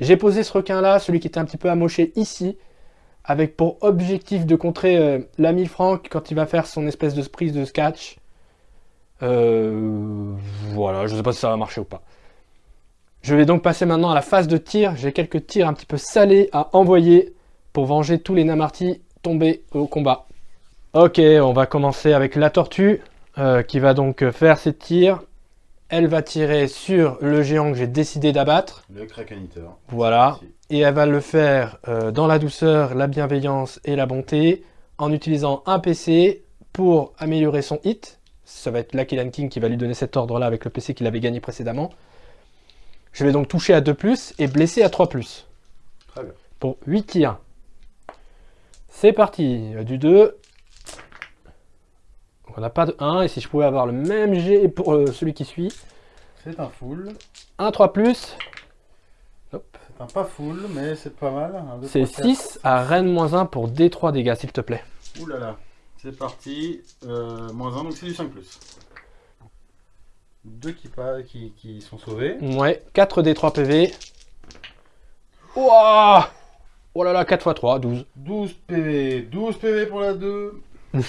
J'ai posé ce requin-là, celui qui était un petit peu amoché ici, avec pour objectif de contrer euh, l'ami Franck quand il va faire son espèce de prise de sketch. Euh, voilà, je sais pas si ça va marcher ou pas. Je vais donc passer maintenant à la phase de tir. J'ai quelques tirs un petit peu salés à envoyer pour venger tous les Namartis tombés au combat. Ok, on va commencer avec la tortue. Euh, qui va donc faire ses tirs. Elle va tirer sur le géant que j'ai décidé d'abattre. Le cracaniteur. Voilà. Et elle va le faire euh, dans la douceur, la bienveillance et la bonté, en utilisant un PC pour améliorer son hit. Ça va être Lucky Land King qui va lui donner cet ordre-là avec le PC qu'il avait gagné précédemment. Je vais donc toucher à 2+, et blesser à 3+. Très bien. Pour 8 tirs. C'est parti. Du 2, donc on n'a pas de 1, et si je pouvais avoir le même G pour euh, celui qui suit. C'est un full. Un 3 plus, C'est un pas full, mais c'est pas mal. C'est trois, 6 à Rennes moins 1 pour D3 dégâts, s'il te plaît. Ouh là là. C'est parti. Euh, moins 1, donc c'est du 5 plus. Deux qui, pas, qui, qui sont sauvés. Ouais, 4 D3 PV. Ouah Oh là là, 4 x 3, 12. 12 PV. 12 PV pour la 2.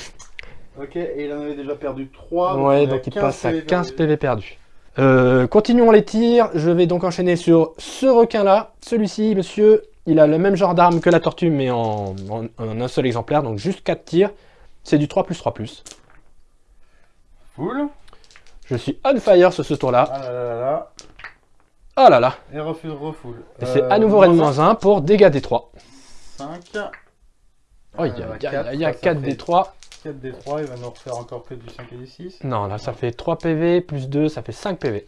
ok, et il en avait déjà perdu 3. Ouais, donc il passe à 15 PV perdus. Euh, continuons les tirs. Je vais donc enchaîner sur ce requin-là. Celui-ci, monsieur, il a le même genre d'arme que la tortue, mais en, en- en un seul exemplaire. Donc juste 4 tirs. C'est du 3 plus 3 plus. Full. Je suis on fire sur ce tour-là. Ah là là là. Oh là là Et refuse, refoule. Et c'est à nouveau Rennes-1 pour dégâts D3. 5. Oh, il y a, il y a 4 D3. 4 D3, il va nous refaire encore que du 5 et du 6. Non, là, ça fait 3 PV, plus 2, ça fait 5 PV.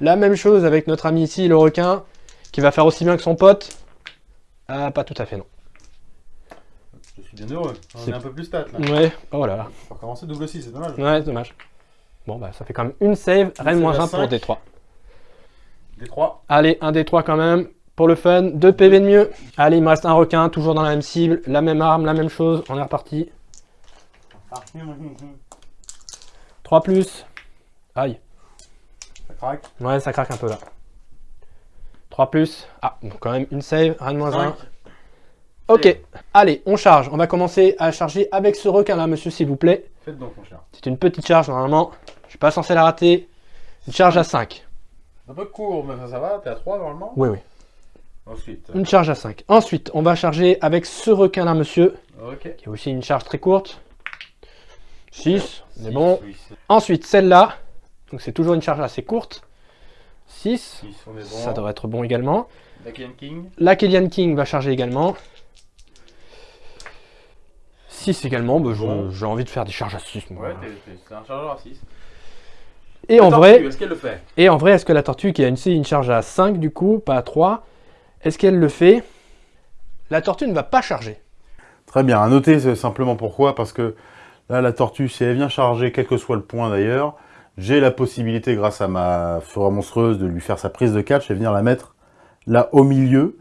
La même chose avec notre ami ici, le requin, qui va faire aussi bien que son pote. Ah, pas tout à fait, non. Je suis bien heureux. On est, un peu plus stat, là. Ouais, oh là là. On va recommencer double 6, c'est dommage. Ouais, c'est dommage. Bon, bah, ça fait quand même une save, Rennes-1 pour D3. D3. Allez, un D3 quand même, pour le fun. 2 PV de mieux. Allez, il me reste un requin, toujours dans la même cible, la même arme, la même chose. On est reparti. 3 plus. Aïe. Ça craque Ouais, ça craque un peu là. 3 plus. Ah, donc quand même une save, rien de moins 1. Ok, allez, on charge. On va commencer à charger avec ce requin là, monsieur, s'il vous plaît. Faites donc, mon cher. C'est une petite charge normalement. Je suis pas censé la rater. Une charge à 5. Un peu court, mais ça, va. T'es à 3 normalement Oui, oui. Ensuite. Une charge à 5. Ensuite, on va charger avec ce requin là, monsieur. Ok. Qui a aussi une charge très courte. 6, c'est bon. Ensuite, celle-là, donc c'est toujours une charge assez courte. 6, ça devrait être bon également. La King. La King va charger également. 6 également, bah, j'ai envie de faire des charges à 6. Ouais, c'est un chargeur à 6. Et en, vrai, est-ce qu'elle le fait? Et en vrai, est-ce que la tortue qui a une, une charge à 5 du coup, pas à 3, est-ce qu'elle le fait? La tortue ne va pas charger. Très bien, à noter simplement pourquoi, parce que Là, la tortue, si elle vient charger, quel que soit le point d'ailleurs, j'ai la possibilité, grâce à ma fureur monstrueuse, de lui faire sa prise de catch et venir la mettre là au milieu,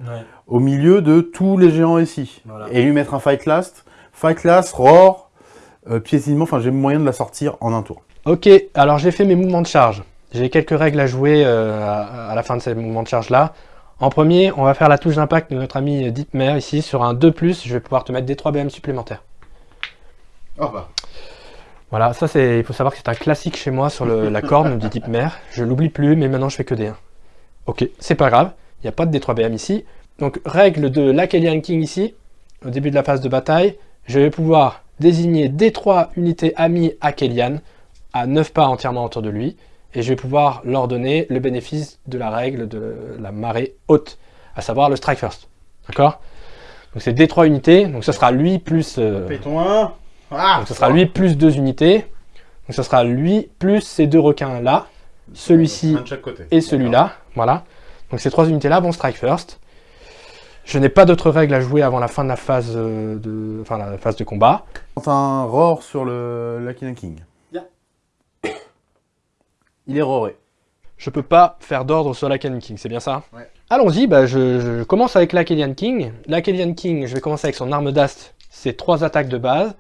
au milieu de tous les géants ici. Et lui mettre un Fight Last, Fight Last, Roar, euh, piétinement, enfin j'ai moyen de la sortir en un tour. Ok, alors j'ai fait mes mouvements de charge. J'ai quelques règles à jouer euh, à, la fin de ces mouvements de charge là. En premier, on va faire la touche d'impact de notre ami Deepmer ici sur un 2+, je vais pouvoir te mettre des 3 BM supplémentaires. Oh bah. Voilà, ça c'est, il faut savoir que c'est un classique chez moi sur la corne du type mère. Je l'oublie plus, mais maintenant je fais que des 1. Ok, c'est pas grave, il n'y a pas de D3BM ici. Donc règle de l'Akelian King ici, au début de la phase de bataille, je vais pouvoir désigner D3 unités amies Akelian à 9 pas entièrement autour de lui, et je vais pouvoir leur donner le bénéfice de la règle de la marée haute, à savoir le strike first. D'accord? Donc c'est D3 unités, donc ce sera lui plus... Euh, ton 1 ah, donc ce sera lui plus deux unités. Donc ce sera lui plus ces deux requins là, celui-ci et celui-là. Voilà. Donc ces trois unités là vont strike first. Je n'ai pas d'autres règles à jouer avant la fin de la phase euh, de, enfin, la phase de combat. un roar sur le Lucky King. Il est roaré. Je peux pas faire d'ordre sur l'Akelian King, c'est bien ça? Ouais. Allons-y, bah je, commence avec l'Akelian King. L'Akelian King, je vais commencer avec son arme d'ast, c'est trois attaques de base.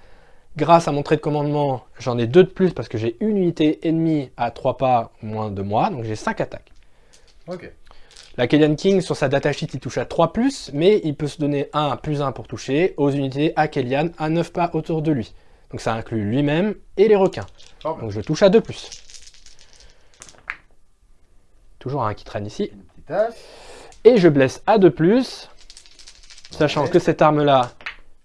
Grâce à mon trait de commandement, j'en ai deux de plus parce que j'ai une unité ennemie à 3 pas moins de moi, donc j'ai 5 attaques. Ok. La King, sur sa datasheet, il touche à 3+, mais il peut se donner 1 plus 1 pour toucher aux unités à à 9 pas autour de lui. Donc ça inclut lui-même et les requins. Donc je touche à 2+. Toujours un qui traîne ici. Et je blesse à 2+, sachant que cette arme-là,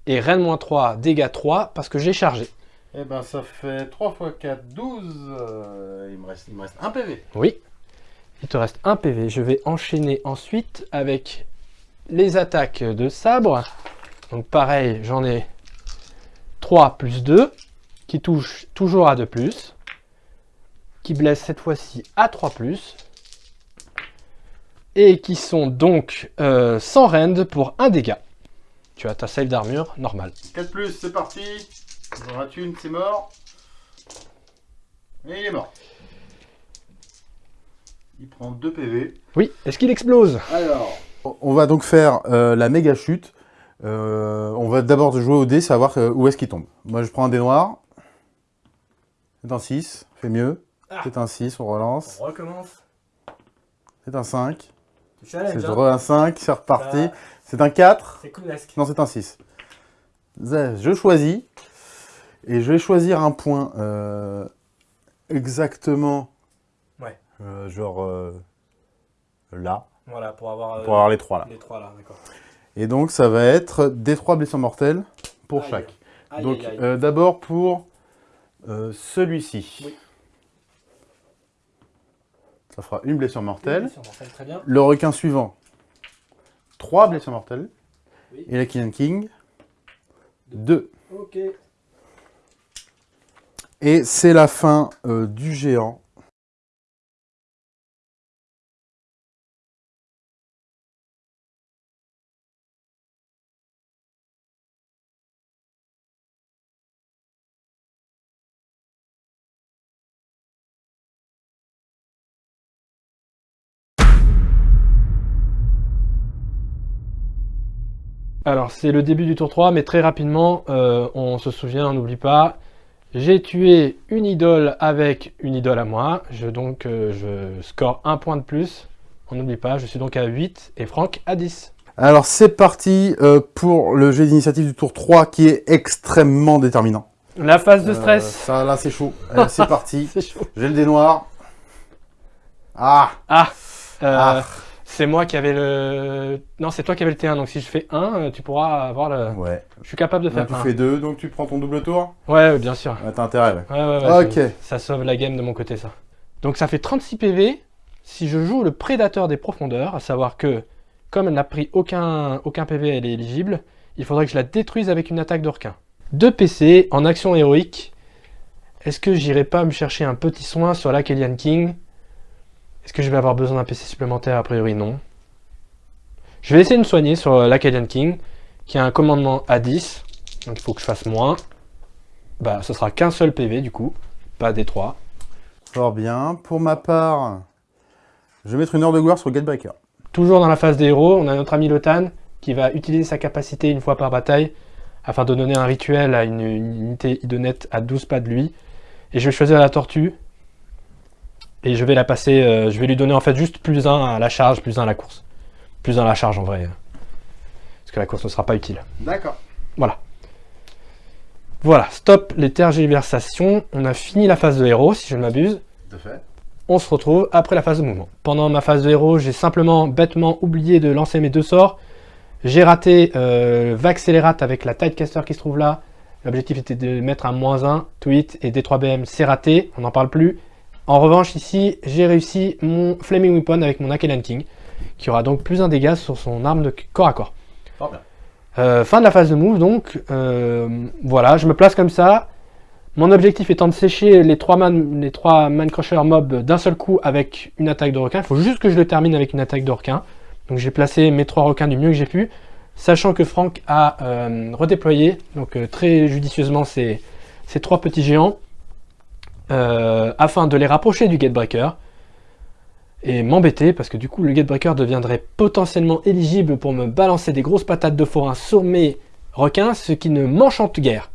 et Rennes-3, dégâts 3, parce que j'ai chargé. Eh ben ça fait 3 x 4, 12. il, me reste, il me reste 1 PV. Oui, il te reste 1 PV. Je vais enchaîner ensuite avec les attaques de sabre. Donc pareil, j'en ai 3 plus 2, qui touchent toujours à 2+, plus, qui blessent cette fois-ci à 3+, plus, et qui sont donc euh, sans rend pour 1 dégât. Tu as ta save d'armure normale. 4 plus, c'est parti. On en une, c'est mort. Et il est mort. Il prend 2 PV. Oui, est-ce qu'il explose? Alors, on va donc faire euh, la méga chute. Euh, on va d'abord jouer au dé, savoir euh, où est-ce qu'il tombe. Moi, je prends un dé noir. C'est un 6, fait mieux. Ah. C'est un 6, on relance. On recommence. C'est un 5. C'est hein. un 5, c'est reparti. C'est un 4 C'est Non, c'est un 6. Je choisis. Et je vais choisir un point euh, exactement. Ouais. Euh, genre euh, là. Voilà, pour avoir, pour avoir les trois là. Les trois là, d'accord. Et donc ça va être des trois blessures mortelles pour chaque. donc d'abord pour celui-ci. Oui. Ça fera une blessure mortelle. Très bien. Le requin suivant, 3 blessures mortelles. Oui. Et la Killian King, 2. Ok. Et c'est la fin euh, du géant. Alors, c'est le début du tour 3, mais très rapidement, euh, on se souvient, on n'oublie pas, j'ai tué une idole avec une idole à moi, je, donc euh, je score un point de plus, on n'oublie pas, je suis donc à 8 et Franck à 10. Alors c'est parti euh, pour le jet d'initiative du tour 3 qui est extrêmement déterminant. La phase de stress, ça là c'est chaud. C'est parti. J'ai le dé noir. Ah, Ah, Ah. C'est moi qui avais le... Non, c'est toi qui avais le T1, donc si je fais 1, tu pourras avoir le... Ouais. Je suis capable de faire Donc tu fais 2, donc tu prends ton double tour Ouais, ouais, bien sûr. Ouais, T'as intérêt. ouais. Ouais, ouais, ouais, Ok. ça- Ça sauve la game de mon côté, ça. Donc ça fait 36 PV si je joue le prédateur des profondeurs, à savoir que, comme elle n'a pris aucun, aucun PV, elle est éligible, il faudrait que je la détruise avec une attaque de requin. 2 PC en action héroïque. Est-ce que j'irai pas me chercher un petit soin sur la Kellyanne King? Est-ce que je vais avoir besoin d'un PC supplémentaire? A priori, non. Je vais essayer de me soigner sur euh, la Kellyanne King, qui a un commandement à 10, donc il faut que je fasse moins. Bah, ce sera qu'un seul PV du coup, pas des 3. Fort bien. Pour ma part, je vais mettre une heure de gloire sur Gatebreaker. Toujours dans la phase des héros, on a notre ami Lotan qui va utiliser sa capacité une fois par bataille afin de donner un rituel à une, une unité idonette à 12 pas de lui. Et je vais choisir la tortue et je vais la passer, euh, je vais lui donner en fait juste plus 1 à la charge, plus 1 à la course. Plus 1 à la charge en vrai. Parce que la course ne sera pas utile. D'accord. Voilà. Voilà, stop les tergiversations. On a fini la phase de héros si je ne m'abuse. À fait. on se retrouve après la phase de mouvement. Pendant ma phase de héros, j'ai simplement bêtement oublié de lancer mes deux sorts. J'ai raté euh, Vaccélérate avec la Tidecaster qui se trouve là. L'objectif était de mettre un moins 1, tweet et D3BM, c'est raté, on n'en parle plus. En revanche, ici, j'ai réussi mon Flaming Weapon avec mon Akelan King, qui aura donc plus un dégât sur son arme de corps à corps. Bien. Euh, fin de la phase de move, donc euh, voilà, je me place comme ça. Mon objectif étant de sécher les trois man, les trois man crushers mobs d'un seul coup avec une attaque de requin. Il faut juste que je le termine avec une attaque de requin. Donc j'ai placé mes trois requins du mieux que j'ai pu, sachant que Franck a euh, redéployé donc très judicieusement ces, ces trois petits géants euh, afin de les rapprocher du Gatebreaker et m'embêter parce que du coup le Gatebreaker deviendrait potentiellement éligible pour me balancer des grosses patates de forain sur mes requins, ce qui ne m'enchante guère.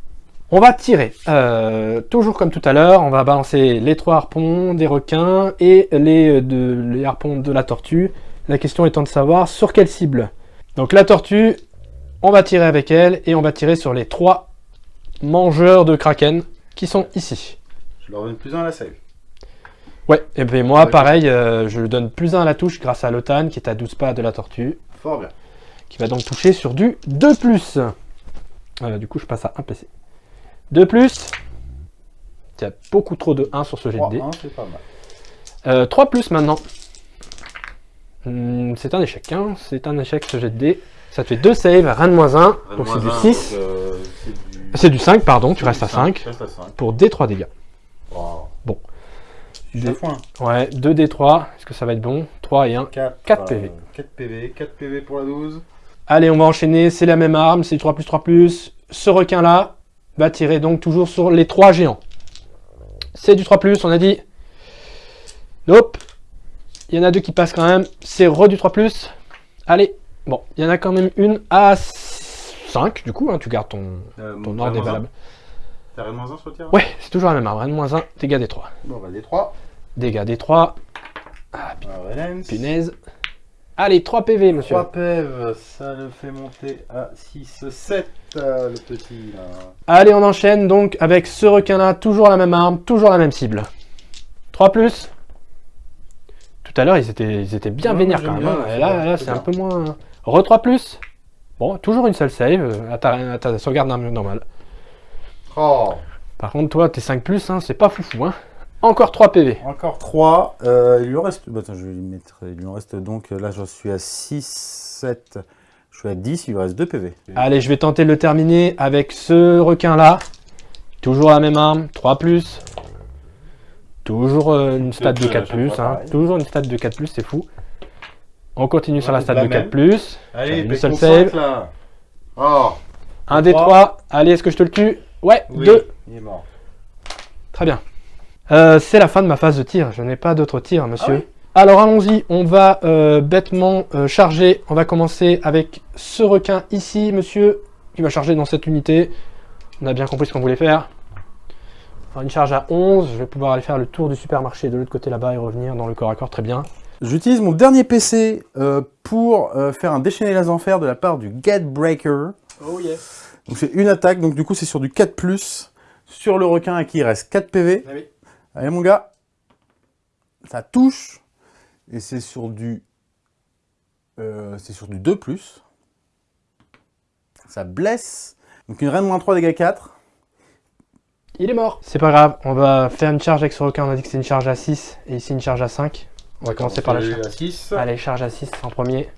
On va tirer, euh, toujours comme tout à l'heure, on va balancer les trois harpons des requins et de, les harpons de la tortue. La question étant de savoir sur quelle cible. Donc la tortue, on va tirer avec elle et on va tirer sur les trois mangeurs de kraken qui sont ici. Je leur donne plus un à la save. Ouais, et bien moi pareil, euh, je donne plus 1 à la touche grâce à Lotan qui est à 12 pas de la tortue, Fort bien. qui va donc toucher sur du 2 plus. Euh, du coup je passe à 1 PC. 2 plus. Il y a beaucoup trop de 1 sur ce jet de 3, dés. 1, c'est pas mal. Euh, 3 plus maintenant. Hmm, c'est un échec, hein. c'est un échec ce jet de dés. Ça te fait 2 saves, rien de moins 1, donc c'est du 6. C'est du 5, pardon, tu restes à 5 Tu restes à 5. pour D3 dégâts. Wow. Bon. Foin. Ouais, 2 D3, est-ce que ça va être bon? 3 et 1. 4, 4 PV. 4 PV, 4 PV pour la 12. Allez, on va enchaîner, c'est la même arme, c'est du 3 plus 3 plus. Ce requin-là va tirer donc toujours sur les 3 géants. C'est du 3 plus, on a dit. Nope. Il y en a deux qui passent quand même. C'est re du 3 plus. Allez. Bon, il y en a quand même une à 5, du coup, hein, tu gardes ton, Euh, ton ordre est valable. T'as rien de moins 1 sur le tir Ouais, c'est toujours la même arme, rien de moins 1, dégâts des 3. Bon, bah, des 3. Dégâts des 3. Ah, Valence. punaise. Allez, 3 PV, monsieur. 3 PEV, ça le fait monter à 6, 7, euh, le petit là. Allez, on enchaîne donc avec ce requin-là, toujours la même arme, toujours la même cible. 3 plus. Tout à l'heure, ils étaient, ils étaient bien Ouais, vénères quand même. bien, hein. c'est Et là, bien, là, c'est un peu moins... Re 3 plus. Bon, toujours une seule save euh, à ta, à ta sauvegarde norm- normale. Oh Par contre, toi, tes 5 plus, hein, c'est pas foufou. Hein. Encore 3 PV. Encore 3. Euh, il lui en reste. bah, attends, je vais lui mettre. Il lui en reste donc. Là, je suis à 6, 7. Je suis à 10. Il lui reste 2 PV. Allez, je vais tenter de le terminer avec ce requin-là. Toujours la même arme, 3 plus. Toujours euh, une stat de plus, à 4 chaque plus. hein. Toujours une stat de 4 plus, c'est fou. On continue sur la stat la de 4 même. plus. Allez, Une seule save. là. Oh, Un des Trois. 3. Allez, est-ce que je te le tue? Ouais, oui, 2. Il est mort. Très bien. Euh, c'est la fin de ma phase de tir. Je n'ai pas d'autre tir, monsieur. Ah oui Alors allons-y, on va euh, bêtement euh, charger. On va commencer avec ce requin ici, monsieur, qui va charger dans cette unité. On a bien compris ce qu'on voulait faire. Une charge à 11, je vais pouvoir aller faire le tour du supermarché de l'autre côté là-bas et revenir dans le corps à corps, très bien. J'utilise mon dernier PC euh, pour euh, faire un déchaîné les enfers de la part du Gatebreaker. Oh yes. Donc c'est une attaque, donc du coup c'est sur du 4+, sur le requin à qui il reste 4 PV. Allez mon gars, ça touche, et c'est sur du euh, c'est sur du 2+. Ça blesse, donc une reine moins 3 dégâts 4. Il est mort. C'est pas grave, on va faire une charge avec ce requin. On a dit que c'est une charge à 6 et ici une charge à 5. On va commencer par la charge. à 6. Allez, charge à 6 en premier.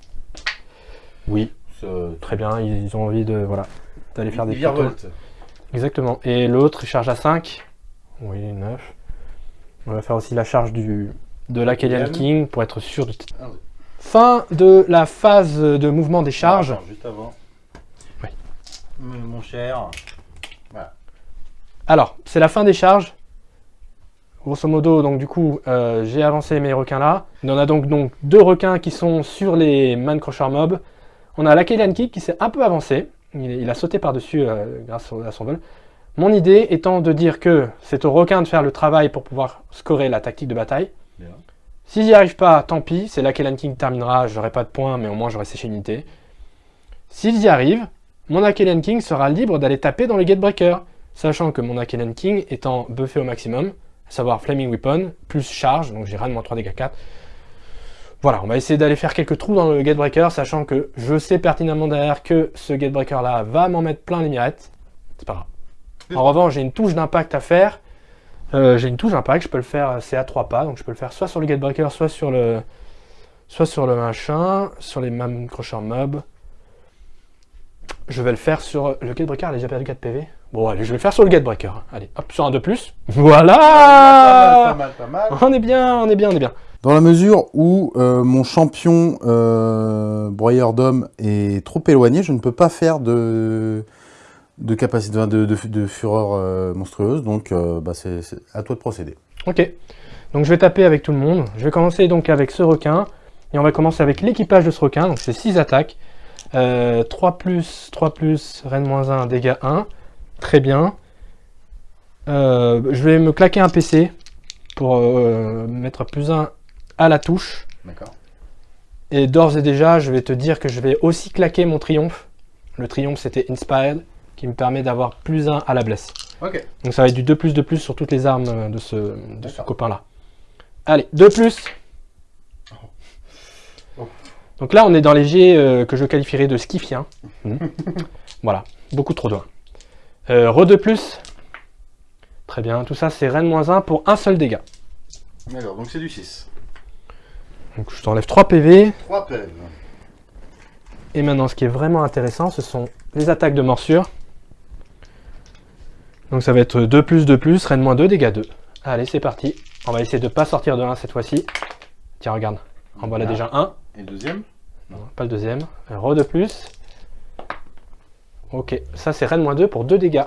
Oui, très bien, ils ils ont envie de voilà d'aller faire des photos. Exactement. Et l'autre, il charge à 5. Oui, 9. On va faire aussi la charge du, de la Kellyan. King pour être sûr de... Ah oui. Fin de la phase de mouvement des charges. Attends, juste avant. Oui. Mon cher. Alors, c'est la fin des charges. Grosso modo, donc du coup, euh, j'ai avancé mes requins là. On en a donc, donc deux requins qui sont sur les Man Crusher Mob. On a la Kellyan King qui s'est un peu avancé. Il, il a sauté par-dessus euh, grâce à son vol. Mon idée étant de dire que c'est au requin de faire le travail pour pouvoir scorer la tactique de bataille. Bien. S'il n'y arrive pas, tant pis, c'est la Kellyan King qui terminera, j'aurai pas de points, mais au moins j'aurai séché une unité. S'ils y arrivent, mon Akelian King sera libre d'aller taper dans les Gatebreakers, sachant que mon Akelian King étant buffé au maximum, à savoir Flaming Weapon, plus charge, donc j'ai moins 3 dégâts 4. Voilà, on va essayer d'aller faire quelques trous dans le Gatebreaker, sachant que je sais pertinemment derrière que ce Gatebreaker là va m'en mettre plein les mirettes. C'est pas grave. En revanche, j'ai une touche d'impact à faire. Euh, j'ai une touche d'impact, je peux le faire, c'est à 3 pas, donc je peux le faire soit sur le Gatebreaker, soit sur le soit sur le machin, sur les Man Crusher Mob. Je vais le faire sur le Gatebreaker, elle a déjà perdu 4 PV. Bon, allez, je vais le faire sur le Gatebreaker. Allez, hop, sur un de plus. Voilà Pas mal, pas mal. On est bien, on est bien, on est bien. Dans la mesure où euh, mon champion euh, broyeur d'hommes est trop éloigné, je ne peux pas faire de, capacité de, fureur euh, monstrueuse, donc bah, c'est à toi de procéder. Ok. Donc je vais taper avec tout le monde. Je vais commencer donc avec ce requin. Et on va commencer avec l'équipage de ce requin. Donc c'est 6 attaques. Euh, 3 plus, 3 plus, reine moins 1, dégâts 1. Très bien. Je vais me claquer un PC pour mettre plus 1 à la touche. D'accord. Et d'ores et déjà, je vais te dire que je vais aussi claquer mon triomphe. Le triomphe, c'était Inspired, qui me permet d'avoir plus 1 à la blesse. Ok. Donc ça va être du 2 plus de plus sur toutes les armes euh, de ce, de ce copain-là. Allez, 2 plus. Oh. Donc là, on est dans les jets euh, que je qualifierais de skifiens. Mhm. voilà, beaucoup trop loin. Euh, re 2 plus. Très bien, tout ça c'est reine moins 1 pour un seul dégât. D'accord, donc c'est du 6. Donc je t'enlève 3 PV. 3 PV. Et maintenant, ce qui est vraiment intéressant, ce sont les attaques de morsure. Donc ça va être 2 plus 2 plus, reine moins 2, dégâts 2. Allez, c'est parti. On va essayer de pas sortir de 1 cette fois-ci. Tiens, regarde. En voilà déjà 1. Et le deuxième? Non, pas le deuxième. Re de plus. Ok, ça c'est reine moins 2 pour 2 dégâts.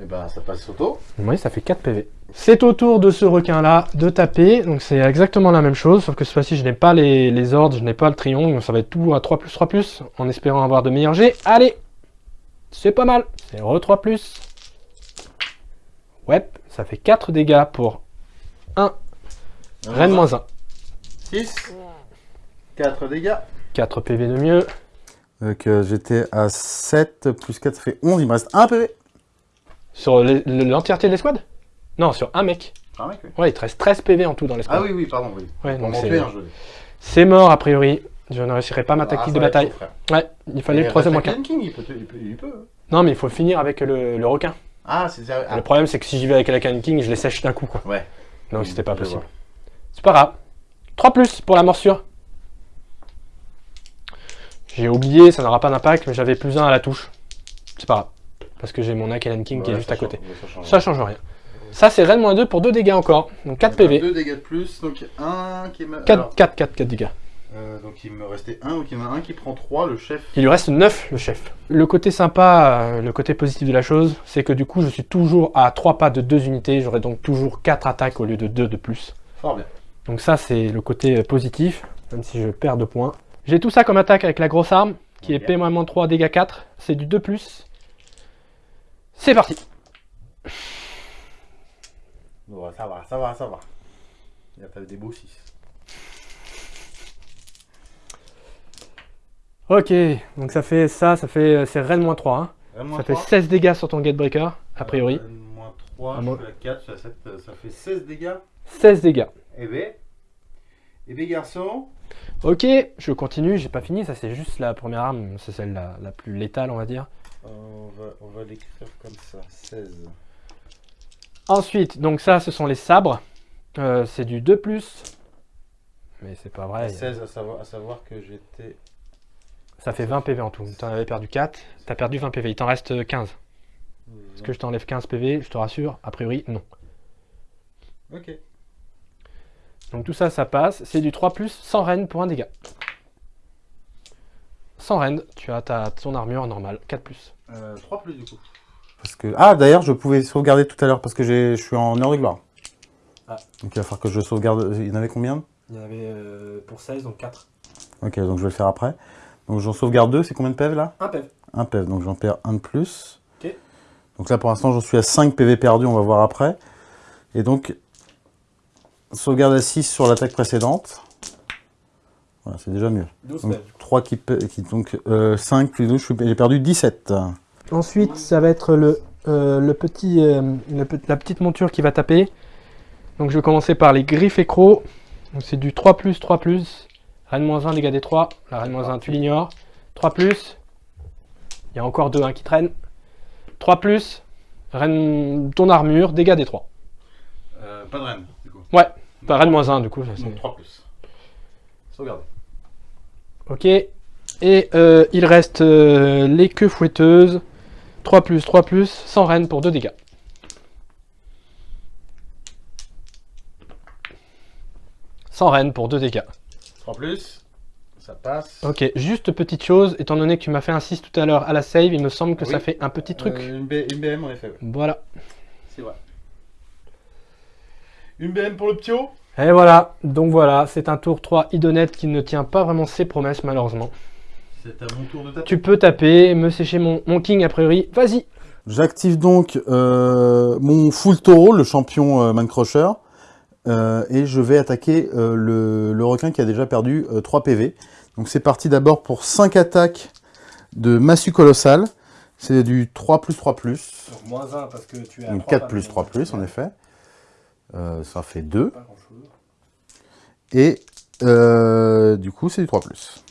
Et ben ça passe auto. Oui, ça fait 4 PV. C'est au tour de ce requin-là de taper. Donc c'est exactement la même chose, sauf que cette fois-ci je n'ai pas les, les ordres, je n'ai pas le triangle. Donc ça va être tout à 3 plus 3 plus, en espérant avoir de meilleurs jets. Allez C'est pas mal. C'est re 3 plus. Ouais, ça fait 4 dégâts pour reine moins 1. 6. 4 dégâts. 4 PV de mieux. Donc euh, j'étais à 7, plus 4 ça fait 11, il me reste 1 PV. Sur l'entièreté de l'escouade? Non, sur un mec. Ah, mec, oui. Ouais, il te reste 13 PV en tout dans l'escouade. ah oui, oui, pardon, oui. Ouais, Pour donc m'en c'est- un, mort a priori. Je ne réussirai pas ma Ah, tactique de bataille. chaud. Ouais, il fallait le troisième requin. King, il peut, il peut, il peut. Non, mais il faut finir avec le, le requin. Ah, c'est ça. ah. Le problème, c'est que si j'y vais avec la Can King, je les sèche d'un coup. Quoi. Ouais. Donc c'était pas possible. C'est pas grave. 3 plus pour la morsure. J'ai oublié, ça n'aura pas d'impact, mais j'avais plus 1 à la touche. C'est pas grave. Parce que j'ai mon Akelen King qui est juste à côté. change- ça change. Ça change rien. Ça c'est Ren moins 2 pour 2 dégâts encore. Donc 4 PV. 2 dégâts de plus, donc un qui est... ma- 4, alors, 4, 4, 4 dégâts. euh, donc il me restait un, donc il y en a un qui prend 3, le chef. Il lui reste 9 le chef. Le côté sympa, euh, le côté positif de la chose, c'est que du coup je suis toujours à 3 pas de 2 unités. J'aurai donc toujours 4 attaques au lieu de 2 de plus. Fort bien. Donc ça c'est le côté euh, positif, même si je perds de points. J'ai tout ça comme attaque avec la grosse arme, qui est Ok. P-3, dégâts 4. C'est du 2+. C'est parti Bon, ça va, ça va, ça va. Il y a des beaux 6. Ok, donc ça fait ça, ça fait euh, c'est Ren moins 3. hein. Ça fait 16 dégâts sur ton Gatebreaker, a priori. moins 3, Ah, je suis à 4, je suis à 7, euh, ça fait 16 dégâts. 16 dégâts. Eh ben, eh ben garçon, Ok, je continue, j'ai pas fini, ça c'est juste la première arme, c'est celle la, la plus létale on va dire. On va, on va l'écrire comme ça, 16. Ensuite, donc ça ce sont les sabres, Euh, c'est du 2+. Mais c'est pas vrai, 16 à savoir, à savoir que j'étais... ça fait 20 PV en tout. T'en avais perdu 4, t'as perdu 20 PV, il t'en reste 15. Est-ce que je t'enlève 15 PV Je te rassure, a priori non. Ok. Donc tout ça, ça passe. C'est du 3+, sans reine pour un dégât. Sans reine, tu as ta, ton armure normale, 4+. Euh, 3 plus du coup. Parce que... Ah d'ailleurs je pouvais sauvegarder tout à l'heure parce que j'ai- je suis en heure de gloire. Ah. Donc il va falloir que je sauvegarde... Il y en avait combien? Il y en avait pour 16, donc 4. Ok donc je vais le faire après. Donc j'en sauvegarde 2, c'est combien de PV là? 1 PV. Un PV, donc j'en perds un de plus. Ok. Donc là pour l'instant j'en suis à 5 PV perdus, on va voir après. Et donc, sauvegarde à 6 sur l'attaque précédente. Voilà, c'est déjà mieux. 12 Donc 3 qui, qui donc 5 plus 12, je suis- j'ai perdu 17. Ensuite, ça va être le, euh, le petit, euh, le la petite monture qui va taper. Donc je vais commencer par les griffes et crocs. Donc c'est du 3 plus, 3 plus. Reine moins 1, dégâts des 3. La reine moins 1, tu l'ignores. 3 plus. Il y a encore 2 hein, qui traînent. 3 plus. Reine, ton armure, dégâts des 3. pas de reine, du coup. Ouais, Enfin, reine moins 1 du coup. ça, c'est- 3 plus. Sauvegarde. Ok. Et euh, il reste euh, les queues fouetteuses. 3 plus, 3 plus, sans reine pour 2 dégâts. Sans reine pour 2 dégâts. 3 plus, ça passe. Ok, juste petite chose, étant donné que tu m'as fait un 6 tout à l'heure à la save, il me semble que Oui. ça fait un petit truc. Euh, une, B- une BM en effet, ouais. Voilà. c'est vrai. Une BM pour le ptio Et voilà, donc voilà, c'est un tour 3 idonette qui ne tient pas vraiment ses promesses malheureusement. C'est à mon tour de taper. Tu peux taper, me sécher mon, mon king a priori, vas-y J'active donc euh, mon full taureau, le champion euh, Man Crusher, euh, et je vais attaquer euh, le, le requin qui a déjà perdu euh, 3 PV. Donc c'est parti d'abord pour 5 attaques de massue colossale. C'est du 3 plus 3 plus. Donc moins 1 parce que tu es Donc 4 plus 3 plus en effet. Euh, ça fait 2. Et euh, du coup c'est du 3 plus.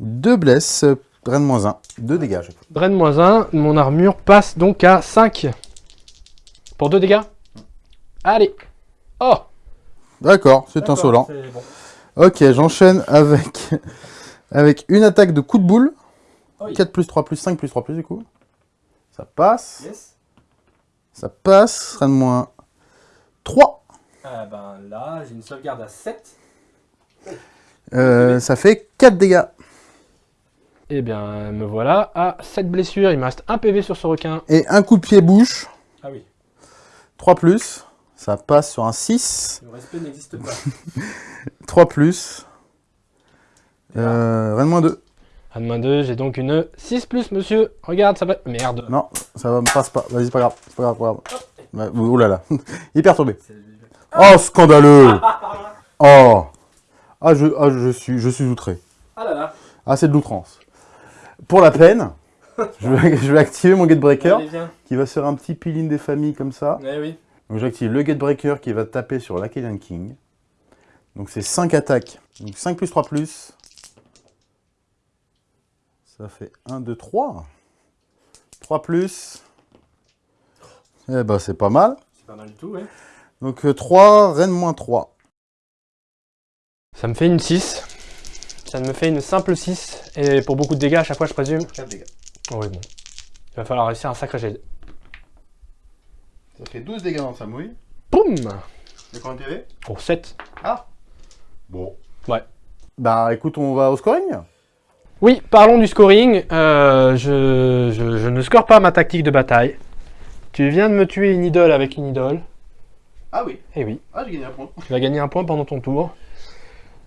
2 blesses, reine moins 1, 2 dégâts. fois. Drain moins 1, mon armure passe donc à 5. Pour 2 dégâts? Allez Oh D'accord, c'est insolent. Ok, j'enchaîne avec, avec une attaque de coup de boule. Oui. 4 plus 3 plus 5 plus 3 plus du coup. Ça passe. Yes Ça passe. Reine moins 3. Ah ben là, j'ai une sauvegarde à 7. Euh, ça fait 4 dégâts. Eh bien, me voilà à 7 blessures. Il me reste un PV sur ce requin. Et un coup de pied bouche. Ah oui, 3 plus. Ça passe sur un 6. le respect n'existe pas. 3 plus. Euh, reine moins 2. À moins 2, j'ai donc une 6 plus, monsieur. Regarde, ça va... Merde Non, ça va me passe pas. Vas-y, c'est pas grave. C'est pas grave, pas grave. Oh là là. Perturbé. Oh, scandaleux Oh Ah, je, ah, je, suis, je suis outré. Ah là là Ah, c'est de l'outrance. Pour la peine, je vais, je vais activer mon Gatebreaker Allez, qui va se faire un petit peel-in des familles comme ça. Eh oui. Donc j'active le Gatebreaker qui va taper sur l'Acadian King. Donc c'est 5 attaques. Donc 5 plus 3 plus. Ça fait 1, 2, 3. 3 plus. Eh ben c'est pas mal. C'est pas mal du tout, ouais. Donc 3, reine moins 3. Ça me fait une 6. Ça me fait une simple 6. Et pour beaucoup de dégâts à chaque fois, je présume. 4 dégâts. Oui, bon. Il va falloir réussir un sacré jet. Ça fait 12 dégâts dans sa mouille. Boum Et combien de PV Pour 7. Ah Bon. Ouais. Bah écoute, on va au scoring Oui, parlons du scoring. Euh, je, je- je ne score pas ma tactique de bataille. Tu viens de me tuer une idole avec une idole. Ah oui. Eh oui, Ah, j'ai gagné un point. tu vas gagner un point pendant ton tour.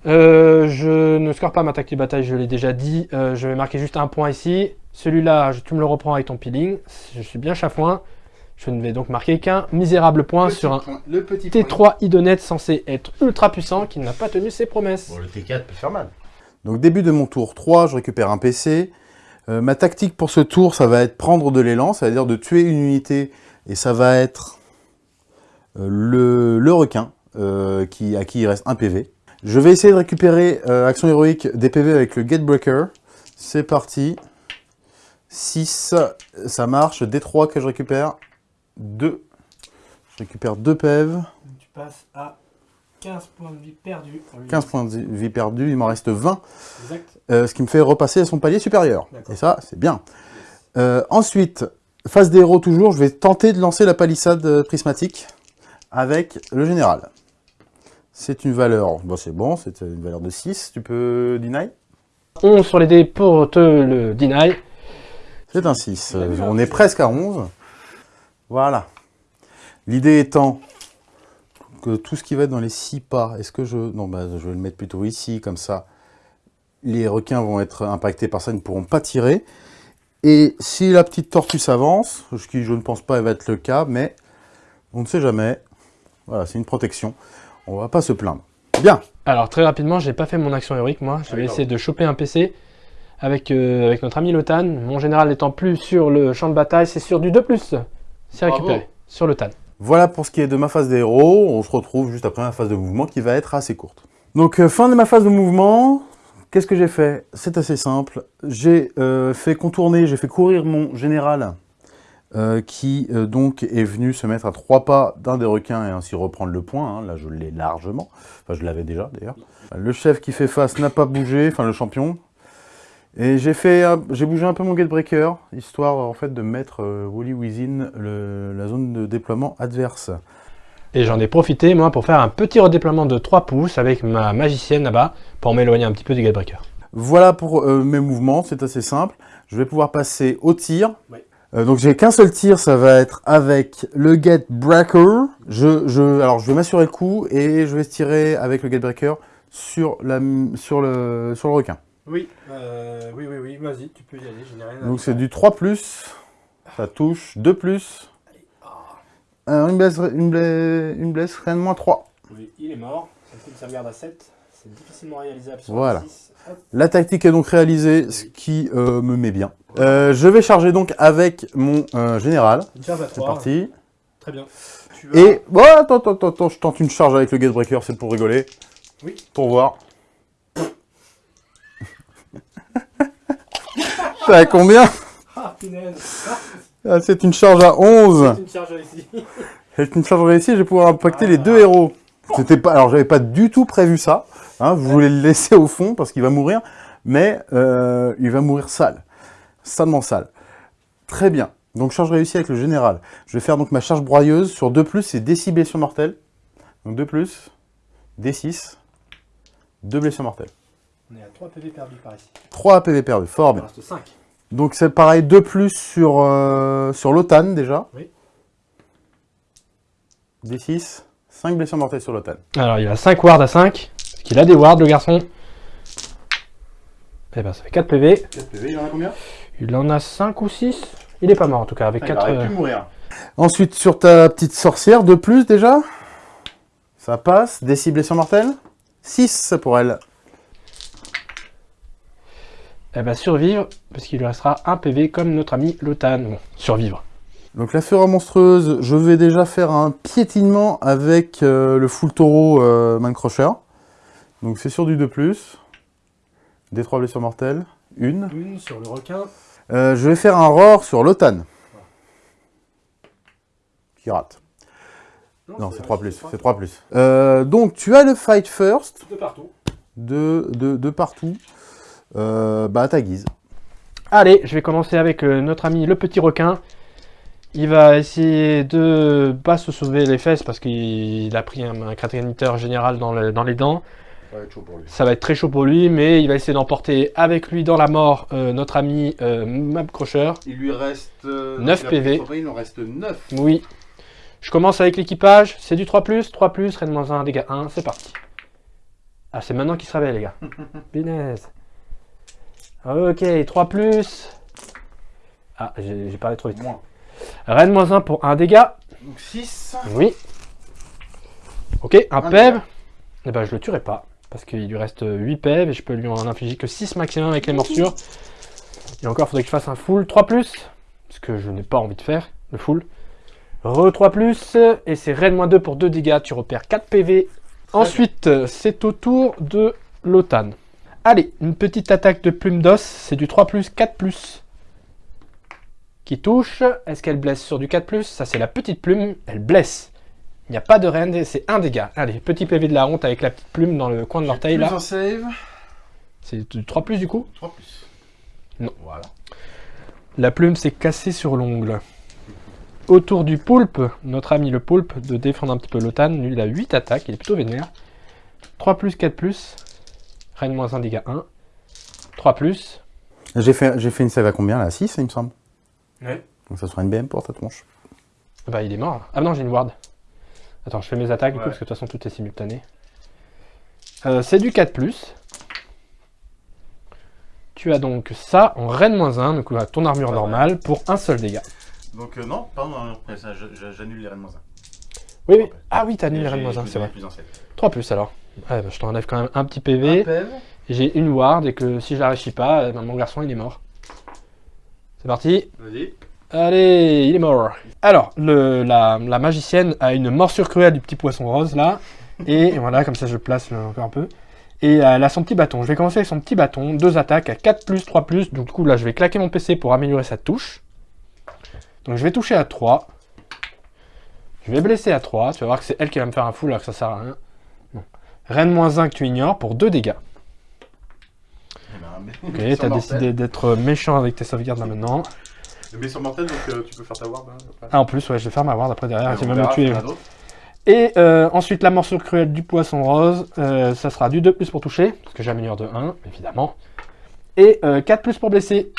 Euh, je ne score pas ma tactique de bataille, je l'ai déjà dit. Euh, je vais marquer juste un point ici. Celui-là, tu me le reprends avec ton peeling. Je suis bien chafouin. Je ne vais donc marquer qu'un misérable point sur un Le petit T3 Idonet censé être ultra puissant qui n'a pas tenu ses promesses. Bon, le T4 peut faire mal. Donc début de mon tour 3, je récupère un PC. Euh, ma tactique pour ce tour, ça va être prendre de l'élan, c'est-à-dire de tuer une unité, et ça va être le, le requin, euh, qui, à qui il reste un PV. Je vais essayer de récupérer euh, action héroïque des PV avec le Gatebreaker. C'est parti. 6, ça marche. D3 que je récupère. 2. Je récupère 2 PV. Tu passes à 15 points de vie perdus. 15 points de vie perdus, il m'en reste 20. Exact. Euh, ce qui me fait repasser à son palier supérieur. Et ça, c'est bien. Euh, ensuite, phase des héros toujours, je vais tenter de lancer la palissade euh, prismatique avec le général. C'est une valeur, bon c'est bon, c'est une valeur de 6, tu peux deny? 11 sur les dés pour te le deny. C'est un 6, Euh, on est presque à 11. Voilà. L'idée étant que tout ce qui va être dans les 6 pas, est-ce que je... Non, bah, je vais le mettre plutôt ici, comme ça, les requins vont être impactés par ça, ils ne pourront pas tirer. Et si la petite tortue s'avance, ce qui je ne pense pas va être le cas, mais on ne sait jamais. Voilà, c'est une protection. On va pas se plaindre. Bien. Alors très rapidement, j'ai pas fait mon action héroïque moi. Je vais essayer de choper un PC avec, euh, avec notre ami Lotan. Mon général n'étant plus sur le champ de bataille, c'est sur du 2+. C'est récupéré sur le TAN. Voilà pour ce qui est de ma phase des héros. On se retrouve juste après ma phase de mouvement qui va être assez courte. Donc, euh, fin de ma phase de mouvement. Qu'est-ce que j'ai fait? C'est assez simple. J'ai euh, fait contourner, j'ai fait courir mon général euh, qui euh, donc est venu se mettre à trois pas d'un des requins et ainsi reprendre le point. hein. Là, je l'ai largement. Enfin, je l'avais déjà d'ailleurs. Le chef qui fait face n'a pas bougé, enfin le champion. Et j'ai fait, un- j'ai bougé un peu mon gatebreaker, histoire en fait de mettre euh, Wally Within le- la zone de déploiement adverse. Et j'en ai profité moi pour faire un petit redéploiement de 3 pouces avec ma magicienne là-bas pour m'éloigner un petit peu du Gatebreaker. Voilà pour euh, mes mouvements, c'est assez simple. Je vais pouvoir passer au tir. Oui. Euh, donc j'ai qu'un seul tir, ça va être avec le Gatebreaker. Je, je, alors je vais m'assurer le coup et je vais tirer avec le Gatebreaker sur, la, sur, le, sur le requin. Oui, oui, oui, oui, vas-y, tu peux y aller, je n'ai rien Donc c'est du 3+, ça touche, 2+, euh, une blesse, une blesse, une blesse reine moins 3. Oui, il est mort, ça me fait une sauvegarde à 7, c'est difficilement réalisable sur Voilà. un 6. La tactique est donc réalisée, ce qui euh, me met bien. Euh, je vais charger donc avec mon euh, général. C'est 3, parti. très bien. Tu Et bon, attends, attends, attends, attends, je tente une charge avec le Gatebreaker, c'est pour rigoler. Oui. Pour voir. T'as à combien? Ah, Ah, C'est une charge à 11. une charge ici. C'est une charge réussie, je vais pouvoir impacter les Ah. deux héros. C'était pas, alors j'avais pas du tout prévu ça. Hein, je voulais le laisser au fond parce qu'il va mourir, mais euh, il va mourir sale, salement sale. Très bien. Donc charge réussie avec le général. Je vais faire donc ma charge broyeuse sur 2+, c'est d 6 blessures mortelles. Donc 2+, D6, 2 blessures mortelles. On est à 3 PV perdus par ici. 3 PV perdus, fort Il bien. reste 5. Donc c'est pareil, 2 plus sur, euh, sur l'OTAN déjà. Oui. D6, 5 blessures mortelles sur l'OTAN. Alors il a 5 wards à 5, parce qu'il a des wards le garçon. Eh ben ça fait 4 PV. 4 PV, il en a combien? Il en a 5 ou 6 Il est pas mort en tout cas, avec 4... Ah, mourir. Ensuite, sur ta petite sorcière, 2 plus déjà? Ça passe. Des 6 blessures mortelles? 6 pour elle. Elle va survivre, parce qu'il lui restera un PV comme notre ami Lotan. Bon, survivre. Donc la fureur monstrueuse, je vais déjà faire un piétinement avec euh, le full taureau euh, Mancrusher. Donc c'est sur du 2 plus. Des 3 blessures mortelles. Une. Une sur le requin. Euh, je vais faire un roar sur l'OTAN. Qui rate. Non, c'est 3 plus. C'est 3 plus. Euh, donc, tu as le fight first. De partout. De, de, de partout. Euh, bah, à ta guise. Allez, je vais commencer avec euh, notre ami le petit requin. Il va essayer de pas se sauver les fesses parce qu'il a pris un, un général dans, le, dans, les dents. Ça va être chaud pour lui. Ça va être très chaud pour lui, mais il va essayer d'emporter avec lui dans la mort euh, notre ami euh, Map Crusher. Il lui reste 9 PV. il en reste 9. Oui. Je commence avec l'équipage. C'est du 3, 3, Rennes-1, dégâts 1. C'est parti. Ah, c'est maintenant qu'il se réveille, les gars. Binez. Ok, 3 Ah, j'ai parlé trop vite. Moins. Rennes moins 1 pour 1 dégât. Donc 6. Oui. Ok, un, PEV. Eh ben, je le tuerai pas. Parce qu'il lui reste 8 PEV et je peux lui en infliger que 6 maximum avec les morsures. Et encore, il faudrait que je fasse un full 3 Ce que je n'ai pas envie de faire, le full. Re 3 Et c'est Rennes moins 2 pour 2 dégâts. Tu repères 4 PV. Ensuite, c'est au tour de l'OTAN. Allez, une petite attaque de plume d'os. C'est du 3 4 qui touche. Est-ce qu'elle blesse sur du 4+, ça c'est la petite plume, elle blesse. Il n'y a pas de rend, c'est un dégât. Allez, petit PV de la honte avec la petite plume dans le coin de l'orteil là. save. C'est du 3 du coup? 3 Non. Voilà. La plume s'est cassée sur l'ongle. Autour du poulpe, notre ami le poulpe, de défendre un petit peu l'OTAN. Lui, il a 8 attaques, il est plutôt vénère. 3 4 plus. Reine moins 1 dégât 1. 3 J'ai fait, fait une save à combien là? 6 il me semble Ouais. Donc ça sera une BM pour ta tronche. Bah il est mort. Ah non, j'ai une ward. Attends, je fais mes attaques du coup, parce que de toute façon tout est simultané. Euh, c'est du 4+. Tu as donc ça en reine-1, donc ton armure normale, pour un seul dégât. Donc euh, non, pardon, j'annule les reines-1. Oui, oui. Ah oui, t'annules les reines-1, c'est vrai. 3 plus alors. bah, je t'enlève quand même un petit PV. J'ai une ward et que si je la réussis pas, eh ben, mon garçon il est mort. C'est parti. Vas-y. Allez, il est mort. Alors, le, la, magicienne a une morsure cruelle du petit poisson rose, là. Et voilà, comme ça, je place encore un peu. Et elle a son petit bâton. Je vais commencer avec son petit bâton. Deux attaques à 4+, 3+. Donc, du coup, là, je vais claquer mon PC pour améliorer sa touche. Donc, je vais toucher à 3. Je vais blesser à 3. Tu vas voir que c'est elle qui va me faire un full alors que ça sert à rien. Reine moins 1 que tu ignores pour 2 dégâts. Ok, t'as décidé d'être méchant avec tes sauvegardes là maintenant. Mais sur mortel, donc euh, tu peux faire ta ward hein, Ah, en plus, ouais, je vais faire ma ward après derrière, tu vas me tuer. Et euh, ensuite, la morsure cruelle du poisson rose, euh, ça sera du 2 plus pour toucher, parce que j'améliore de 1, évidemment. Et 4 plus pour blesser.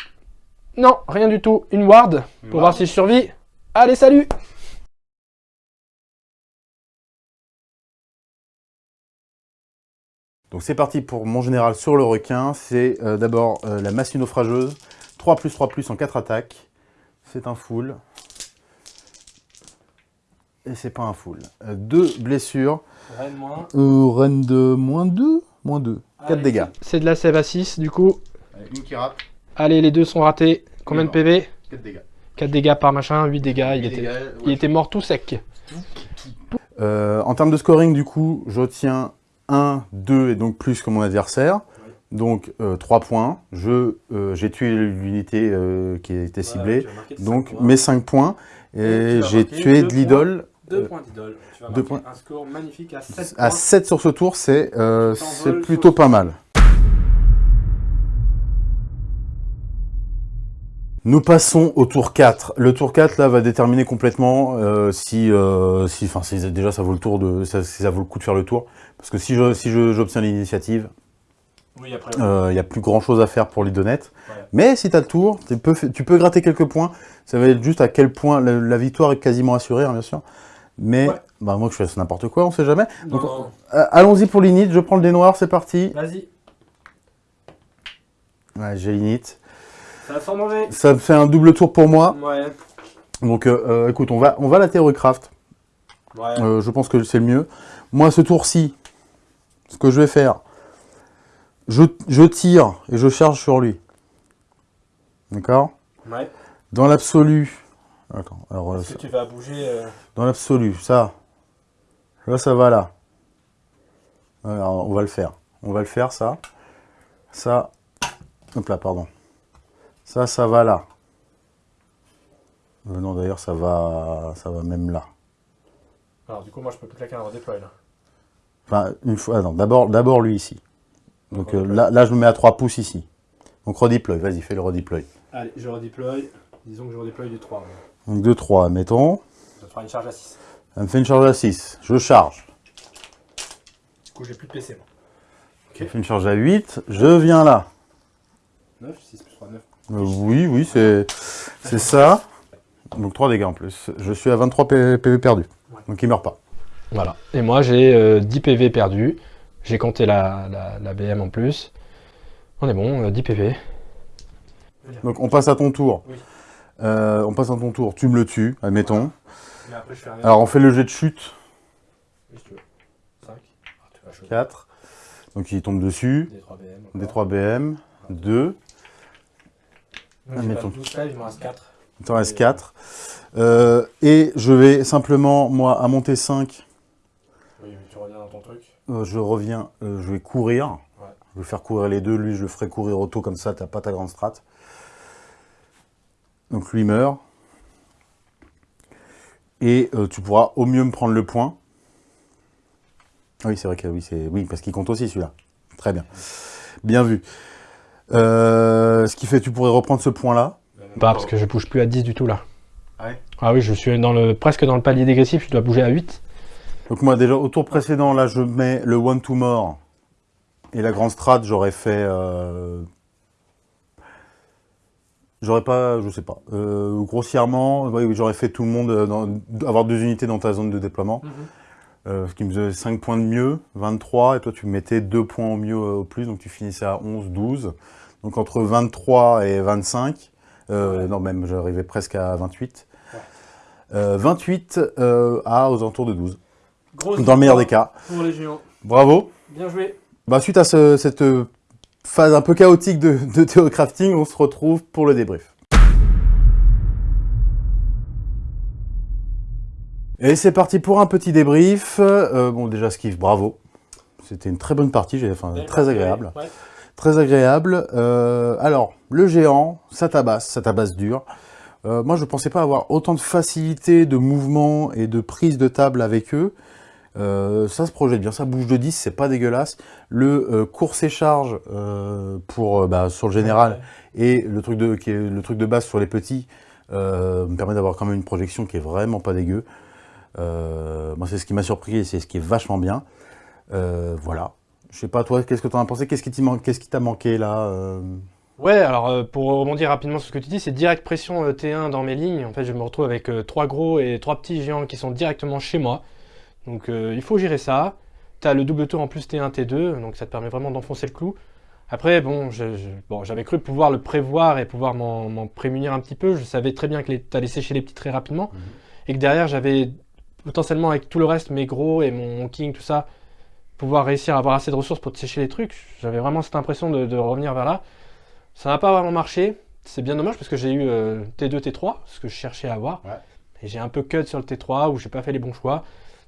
Non, rien du tout. Une ward, pour voir si je survis. Allez, salut Donc c'est parti pour mon général sur le requin. C'est euh, d'abord euh, la massue naufrageuse. 3 plus 3 plus en 4 attaques. C'est un full. Et c'est pas un full. 2 euh, blessures. Reine moins. reine de moins 2 Moins 2. 4 dégâts. C'est de la sève à 6 du coup. une qui rate. Allez, les deux sont ratés. Combien de PV 4 dégâts. 4 dégâts par machin, 8 dégâts. il, était, il était mort tout sec. en termes de scoring, du coup, je tiens 1, 2 et donc plus que mon adversaire. Donc 3 euh, points. Je euh, J'ai tué l'unité euh, qui était ciblée. donc mes 5 points. Et, j'ai tué de l'idole. 2 points d'idole. Tu vas points. un score magnifique à 7 À 7 sur ce tour, c'est plutôt pas mal. Nous passons au tour 4. Le tour 4 là va déterminer complètement si, si, enfin, déjà ça vaut le tour de, si ça vaut le coup de faire le tour. Parce que si j'obtiens si l'initiative, il n'y a plus grand chose à faire pour l'idonnette. Mais si tu as le tour, tu peux, tu peux gratter quelques points. Ça va être juste à quel point la, victoire est quasiment assurée, hein, bien sûr. Mais bah, moi, je fais n'importe quoi, on sait jamais. Euh, allons-y pour l'init. Je prends le dé noir, c'est parti. Vas-y. Ouais, j'ai l'init. Ça va. Ça fait un double tour pour moi. Ouais. Donc, euh, euh, écoute, on va, on va la Theorycraft. Ouais. je pense que c'est le mieux. Moi, ce tour-ci, ce que je vais faire, je, tire et je charge sur lui. D'accord? Ouais. Dans l'absolu... Attends, alors... Est-ce que tu vas bouger... Euh Dans l'absolu, ça... Là, ça va là. Alors, on va le faire. On va le faire, ça. Ça... Hop là, pardon. Ça, ça va là. Euh, non, d'ailleurs, ça va, ça va même là. Alors du coup, moi je peux plus claquer un redéploy là. Enfin, une fois, non, d'abord, d'abord lui ici. Donc euh, là, là, je me mets à 3 pouces ici. Donc redeploy, vas-y, fais le redeploy. Allez, je redeploy. Disons que je redeploy du 3. Donc 2, 3, mettons. Ça fera une charge à 6. Ça me fait une charge à 6. Je charge. Du coup, j'ai plus de PC moi. Ça fait une charge à 8. Je viens là. 9, 6 plus 3, 9. Euh, oui, oui, c'est c'est ça. Donc 3 dégâts en plus. Je suis à 23 P- PV perdus. Ouais. Donc il meurt pas. Voilà. Et moi, j'ai euh, 10 PV perdus. J'ai compté la, la, la BM en plus. On est bon, euh, 10 PV. Donc on passe à ton tour. Oui. Euh, on passe à ton tour. Tu me le tues, admettons. Après, je Alors on fait le jet de chute. Oui, si tu veux. 5. Ah, tu. 4. Donc il tombe dessus. Des 3 BM. Des 3 BM. 2. Donc, j'ai Admettons. pas 12 PV, il m'en reste 4. Il t'en reste 4. Euh, et je vais simplement, moi, à monter 5, Oui, mais tu reviens dans ton truc. Euh, je reviens, euh, je vais courir. Ouais. Je vais faire courir les deux. Lui, je le ferai courir auto comme ça, t'as pas ta grande strat. Donc lui meurt. Et euh, tu pourras au mieux me prendre le point. Ah Oui, c'est vrai que oui, c'est oui, parce qu'il compte aussi celui-là. Très bien. Bien vu. Euh, ce qui fait que tu pourrais reprendre ce point-là. Pas parce que je bouge plus à 10 du tout là. Ah ouais? Ah oui, je suis dans le, presque dans le palier dégressif, je dois bouger à 8. Donc moi déjà au tour précédent là je mets le one to more. Et la grande strat j'aurais fait euh, j'aurais pas je sais pas. Euh, grossièrement oui, oui, j'aurais fait tout le monde euh, dans- avoir deux unités dans ta zone de déploiement. Euh, ce qui me faisait 5 points de mieux 23 et toi tu mettais 2 points au mieux au plus donc tu finissais à 11 12 donc entre 23 et 25 euh, Ouais. non même j'arrivais presque à 28 Ouais. Euh, 28 euh, à aux alentours de 12 Grosse dans le meilleur des cas Pour les géants. Bravo. Bien joué. Bah, suite à ce- cette phase un peu chaotique de, de théocrafting, on se retrouve pour le débrief. Et c'est parti pour un petit débrief. Euh, bon, déjà, Skiff, bravo. C'était une très bonne partie, j'ai- enfin, très agréable. Ouais. Très agréable. Euh, alors, le géant, ça tabasse, ça tabasse dur. Euh, moi, je ne pensais pas avoir autant de facilité de mouvement et de prise de table avec eux. Euh, ça se projette bien, ça bouge de 10, c'est pas dégueulasse. Le euh, course et charge euh, pour, euh, bah, sur le général et le truc, de, qui est, le truc de base sur les petits me permet d'avoir quand même une projection qui est vraiment pas dégueu. Moi, c'est ce qui m'a surpris et c'est ce qui est vachement bien. Voilà. Je sais pas, toi, qu'est-ce que tu en as pensé? Qu'est-ce qui man- t'a manqué là Ouais, alors euh, pour rebondir rapidement sur ce que tu dis, c'est direct pression euh, T1 dans mes lignes. En fait, je me retrouve avec euh, trois gros et trois petits géants qui sont directement chez moi. Donc euh, il faut gérer ça. Tu as le double tour en plus T1, T2, donc ça te permet vraiment d'enfoncer le clou. Après, bon, j'avais cru pouvoir le prévoir et pouvoir m'en prémunir un petit peu. Je savais très bien que tu allais sécher les petits très rapidement. Mhm. Et que derrière, j'avais potentiellement avec tout le reste, mes gros et mon king, tout ça, pouvoir réussir à avoir assez de ressources pour te sécher les trucs. J'avais vraiment cette impression de, de revenir vers là. Ça n'a pas vraiment marché. C'est bien dommage parce que j'ai eu euh, T2, T3, ce que je cherchais à avoir. Ouais. Et j'ai un peu cut sur le T3 où j'ai pas fait les bons choix.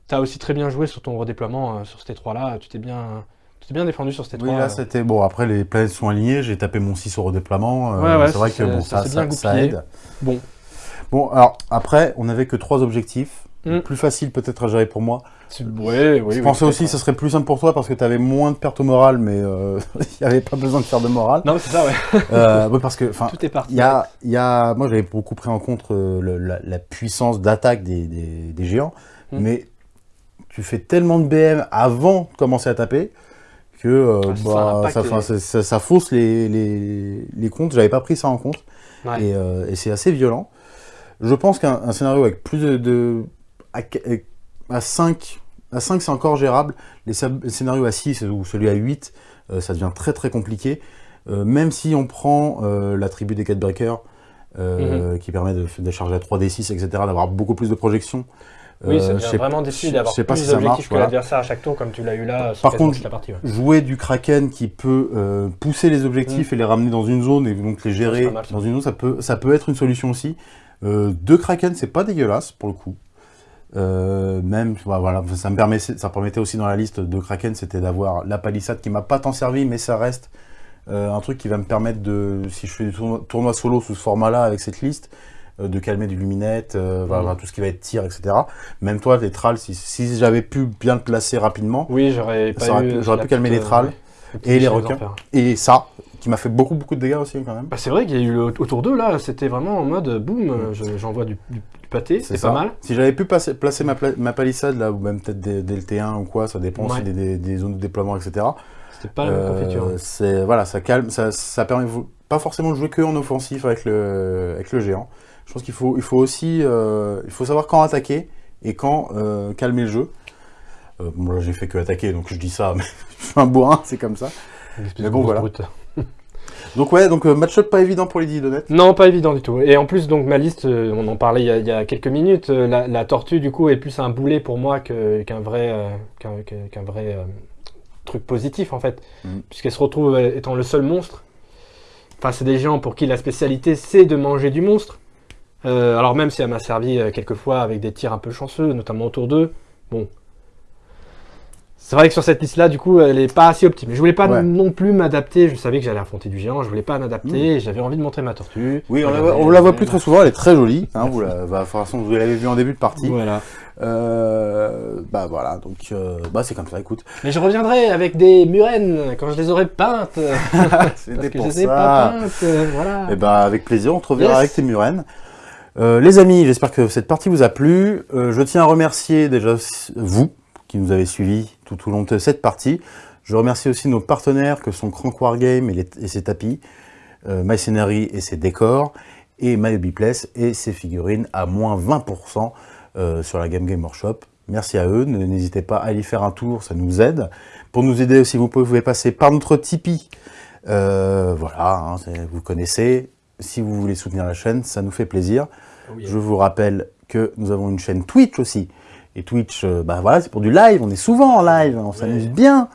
Tu as aussi très bien joué sur ton redéploiement euh, sur ce T3 là. Tu t'es bien, tu t'es bien défendu sur ce T3. Oui, là, c'était bon. Après, les planètes sont alignées. J'ai tapé mon 6 au redéploiement. euh, Ouais, ouais, c'est vrai que bon, ça ça, ça, ça aide. Bon, Bon, alors après, on n'avait que trois objectifs. Mm. Plus facile peut-être à gérer pour moi. ouais, oui, je oui, pensais aussi que ce serait plus simple pour toi parce que tu avais moins de pertes au moral, mais euh, il n'y avait pas besoin de faire de morale. Non, c'est ça, ouais. Euh, ouais, parce que, Tout est parti. y a, y a, moi j'avais beaucoup pris en compte euh, le- la, la puissance d'attaque des, des- des géants, Mm. mais tu fais tellement de BM avant de commencer à taper que euh, ça impacte ça, les- enfin, ça, ça- ça fausse les, les, les comptes. J'avais pas pris ça en compte Ouais. et, euh, et c'est assez violent. Je pense qu'un un scénario avec plus de, de à, à 5, à 5 c'est encore gérable. Les, scénarios à 6 ou celui à 8, euh, ça devient très très compliqué. Euh, même si on prend euh, l'attribut des 4 breakers, euh, qui permet de, de charger à 3d6, etc., d'avoir beaucoup plus de projections. Oui, Euh, sais- vraiment difficile d'avoir plus si d'objectifs que voilà. l'adversaire à chaque tour, comme tu l'as eu là Par contre, toute la partie. ouais. jouer du Kraken qui peut euh, pousser les objectifs et les ramener dans une zone et donc les gérer c'est mal, dans une zone, ça peut, ça peut être une solution aussi. Euh, deux Kraken, c'est pas dégueulasse pour le coup. Même, bah, voilà, ça me permet, ça permettait aussi dans la liste de Kraken, c'était d'avoir la palissade qui m'a pas tant servi, mais ça reste un truc qui va me permettre de, si je fais du tournoi, tournoi solo sous ce format-là avec cette liste, de calmer du luminette, euh, voilà, voilà, tout ce qui va être tir, etc. Même toi, les trals, si, si j'avais pu bien le placer rapidement, Oui, j'aurais pu- calmer les trals la petite et les requins. et ça, qui m'a fait beaucoup, beaucoup de dégâts aussi quand même. Bah, c'est vrai qu'il y a eu le autour d'eux là, c'était vraiment en mode boum, euh, je- j'envoie du, du- du pâté, c'est pas mal. Si j'avais pu placer, placer ma, pla- ma palissade là, ou même peut-être des, des LT1 ou quoi, ça dépend aussi Ouais. des, des- des zones de déploiement, etc. C'était pas la même Euh, confiture. hein. c'est voilà, ça calme, ça, ça permet pas forcément de jouer que en offensif avec le, avec le géant. Je pense qu'il faut, il faut aussi, euh, il faut savoir quand attaquer et quand euh, calmer le jeu. Euh, bon, là, j'ai fait que attaquer, donc je dis ça, mais je suis un bourrin, c'est comme ça. Mais bon, voilà. brute. Donc ouais, donc match-up pas évident pour les Didonettes. Non, pas évident du tout. Et en plus, donc ma liste, on en parlait il y a, il y a quelques minutes, la, la tortue du coup est plus un boulet pour moi qu'un vrai, qu'un vrai truc positif en fait, Mhm. puisqu'elle se retrouve étant le seul monstre. Enfin, c'est des gens pour qui la spécialité c'est de manger du monstre. Euh, alors même si elle m'a servi euh, quelques fois avec des tirs un peu chanceux, notamment autour d'eux, bon. C'est vrai que sur cette liste-là, du coup, elle est pas assez optime. Je voulais pas Ouais. non plus m'adapter. Je savais que j'allais affronter du géant. Je voulais pas m'adapter. J'avais envie de montrer ma tortue. Oui, on la, on la voit plus très souvent, elle est très jolie. Hein, vous, la, bah, de toute façon, vous l'avez vu en début de partie. Voilà. Euh, bah voilà, donc euh, bah, c'est comme ça, écoute. Mais je reviendrai avec des murènes quand je les aurai peintes. Parce que je les ai pas peintes. Voilà. Et bah avec plaisir, on te reverra Yes. avec tes murènes. Euh, les amis, j'espère que cette partie vous a plu. Euh, je tiens à remercier déjà vous qui nous avez suivis tout au long de cette partie. Je remercie aussi nos partenaires que sont Crank Wargame et, ses tapis, euh, My et ses décors, et My et ses figurines à moins 20% euh, sur la Game Game Workshop. Merci à eux, n'hésitez pas à y faire un tour, ça nous aide. Pour nous aider aussi, vous pouvez passer par notre Tipeee. Voilà, hein, vous connaissez. Si vous voulez soutenir la chaîne, ça nous fait plaisir. Je vous rappelle que nous avons une chaîne Twitch aussi. Et Twitch, euh, bah voilà, c'est pour du live. On est souvent en live, on s'amuse bien.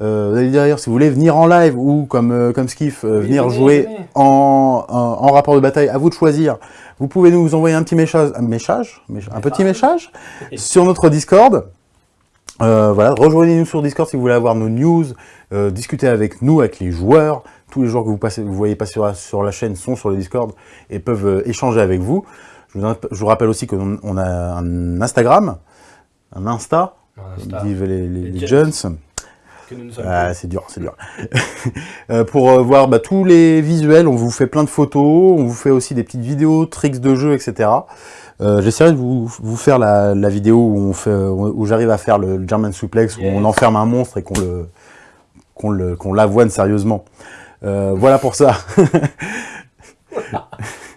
Euh, D'ailleurs, si vous voulez venir en live ou comme, euh, comme Skiff, euh, Oui, venir jouer en, en, en rapport de bataille, à vous de choisir. Vous pouvez nous envoyer un petit message, un, message, mécha- un petit message sur notre Discord. Voilà, rejoignez-nous sur Discord si vous voulez avoir nos news, discuter avec nous, avec les joueurs. Tous les joueurs que vous, passez, vous voyez passer sur la, sur la chaîne sont sur le Discord et peuvent euh, échanger avec vous. Je vous, je vous rappelle aussi qu'on on a un Instagram, un Insta, Insta. les, les- sommes Ah, c'est dur, c'est dur. Euh, pour euh, voir bah, tous les visuels, on vous fait plein de photos, on vous fait aussi des petites vidéos, tricks de jeu, etc. Euh, J'essaierai de vous, vous faire la, la vidéo où, on fait, où j'arrive à faire le German suplex, où on enferme un monstre et qu'on le qu'on le qu'on l'avoine sérieusement. Euh, voilà pour ça.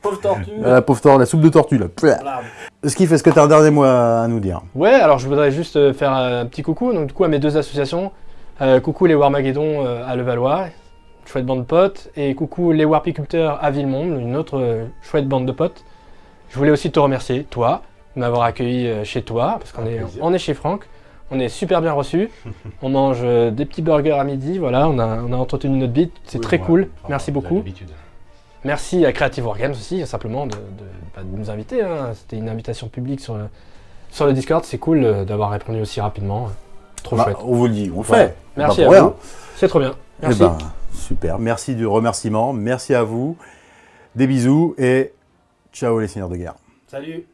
Pauvre tortue. la pauvre tortue, la soupe de tortue là. Voilà. Ce qui fait ce que tu as un dernier mot à, nous dire? Ouais, alors je voudrais juste euh, faire un petit coucou donc, du coup, à mes deux associations. Euh, coucou les Warmageddon euh, à Levallois, chouette bande de potes. Et coucou les Warpiculteurs à Villemonde, une autre euh, chouette bande de potes. Je voulais aussi te remercier, toi, de m'avoir accueilli euh, chez toi, parce qu'on est, on est chez Franck. On est super bien reçus. on mange euh, des petits burgers à midi, voilà, on a, on a entretenu notre bite. C'est Oui, très ouais, cool. enfin, Merci beaucoup. Merci à Creative Wargames aussi, simplement de, de- bah, de nous inviter. hein. C'était une invitation publique sur le, sur le Discord. C'est cool euh, d'avoir répondu aussi rapidement. Trop Bah, chouette. on vous le dit, on le fait. Ouais. Merci à rien. vous. C'est trop bien. Eh Merci. ben, super. Merci du remerciement. Merci à vous. Des bisous et ciao les seigneurs de guerre. Salut.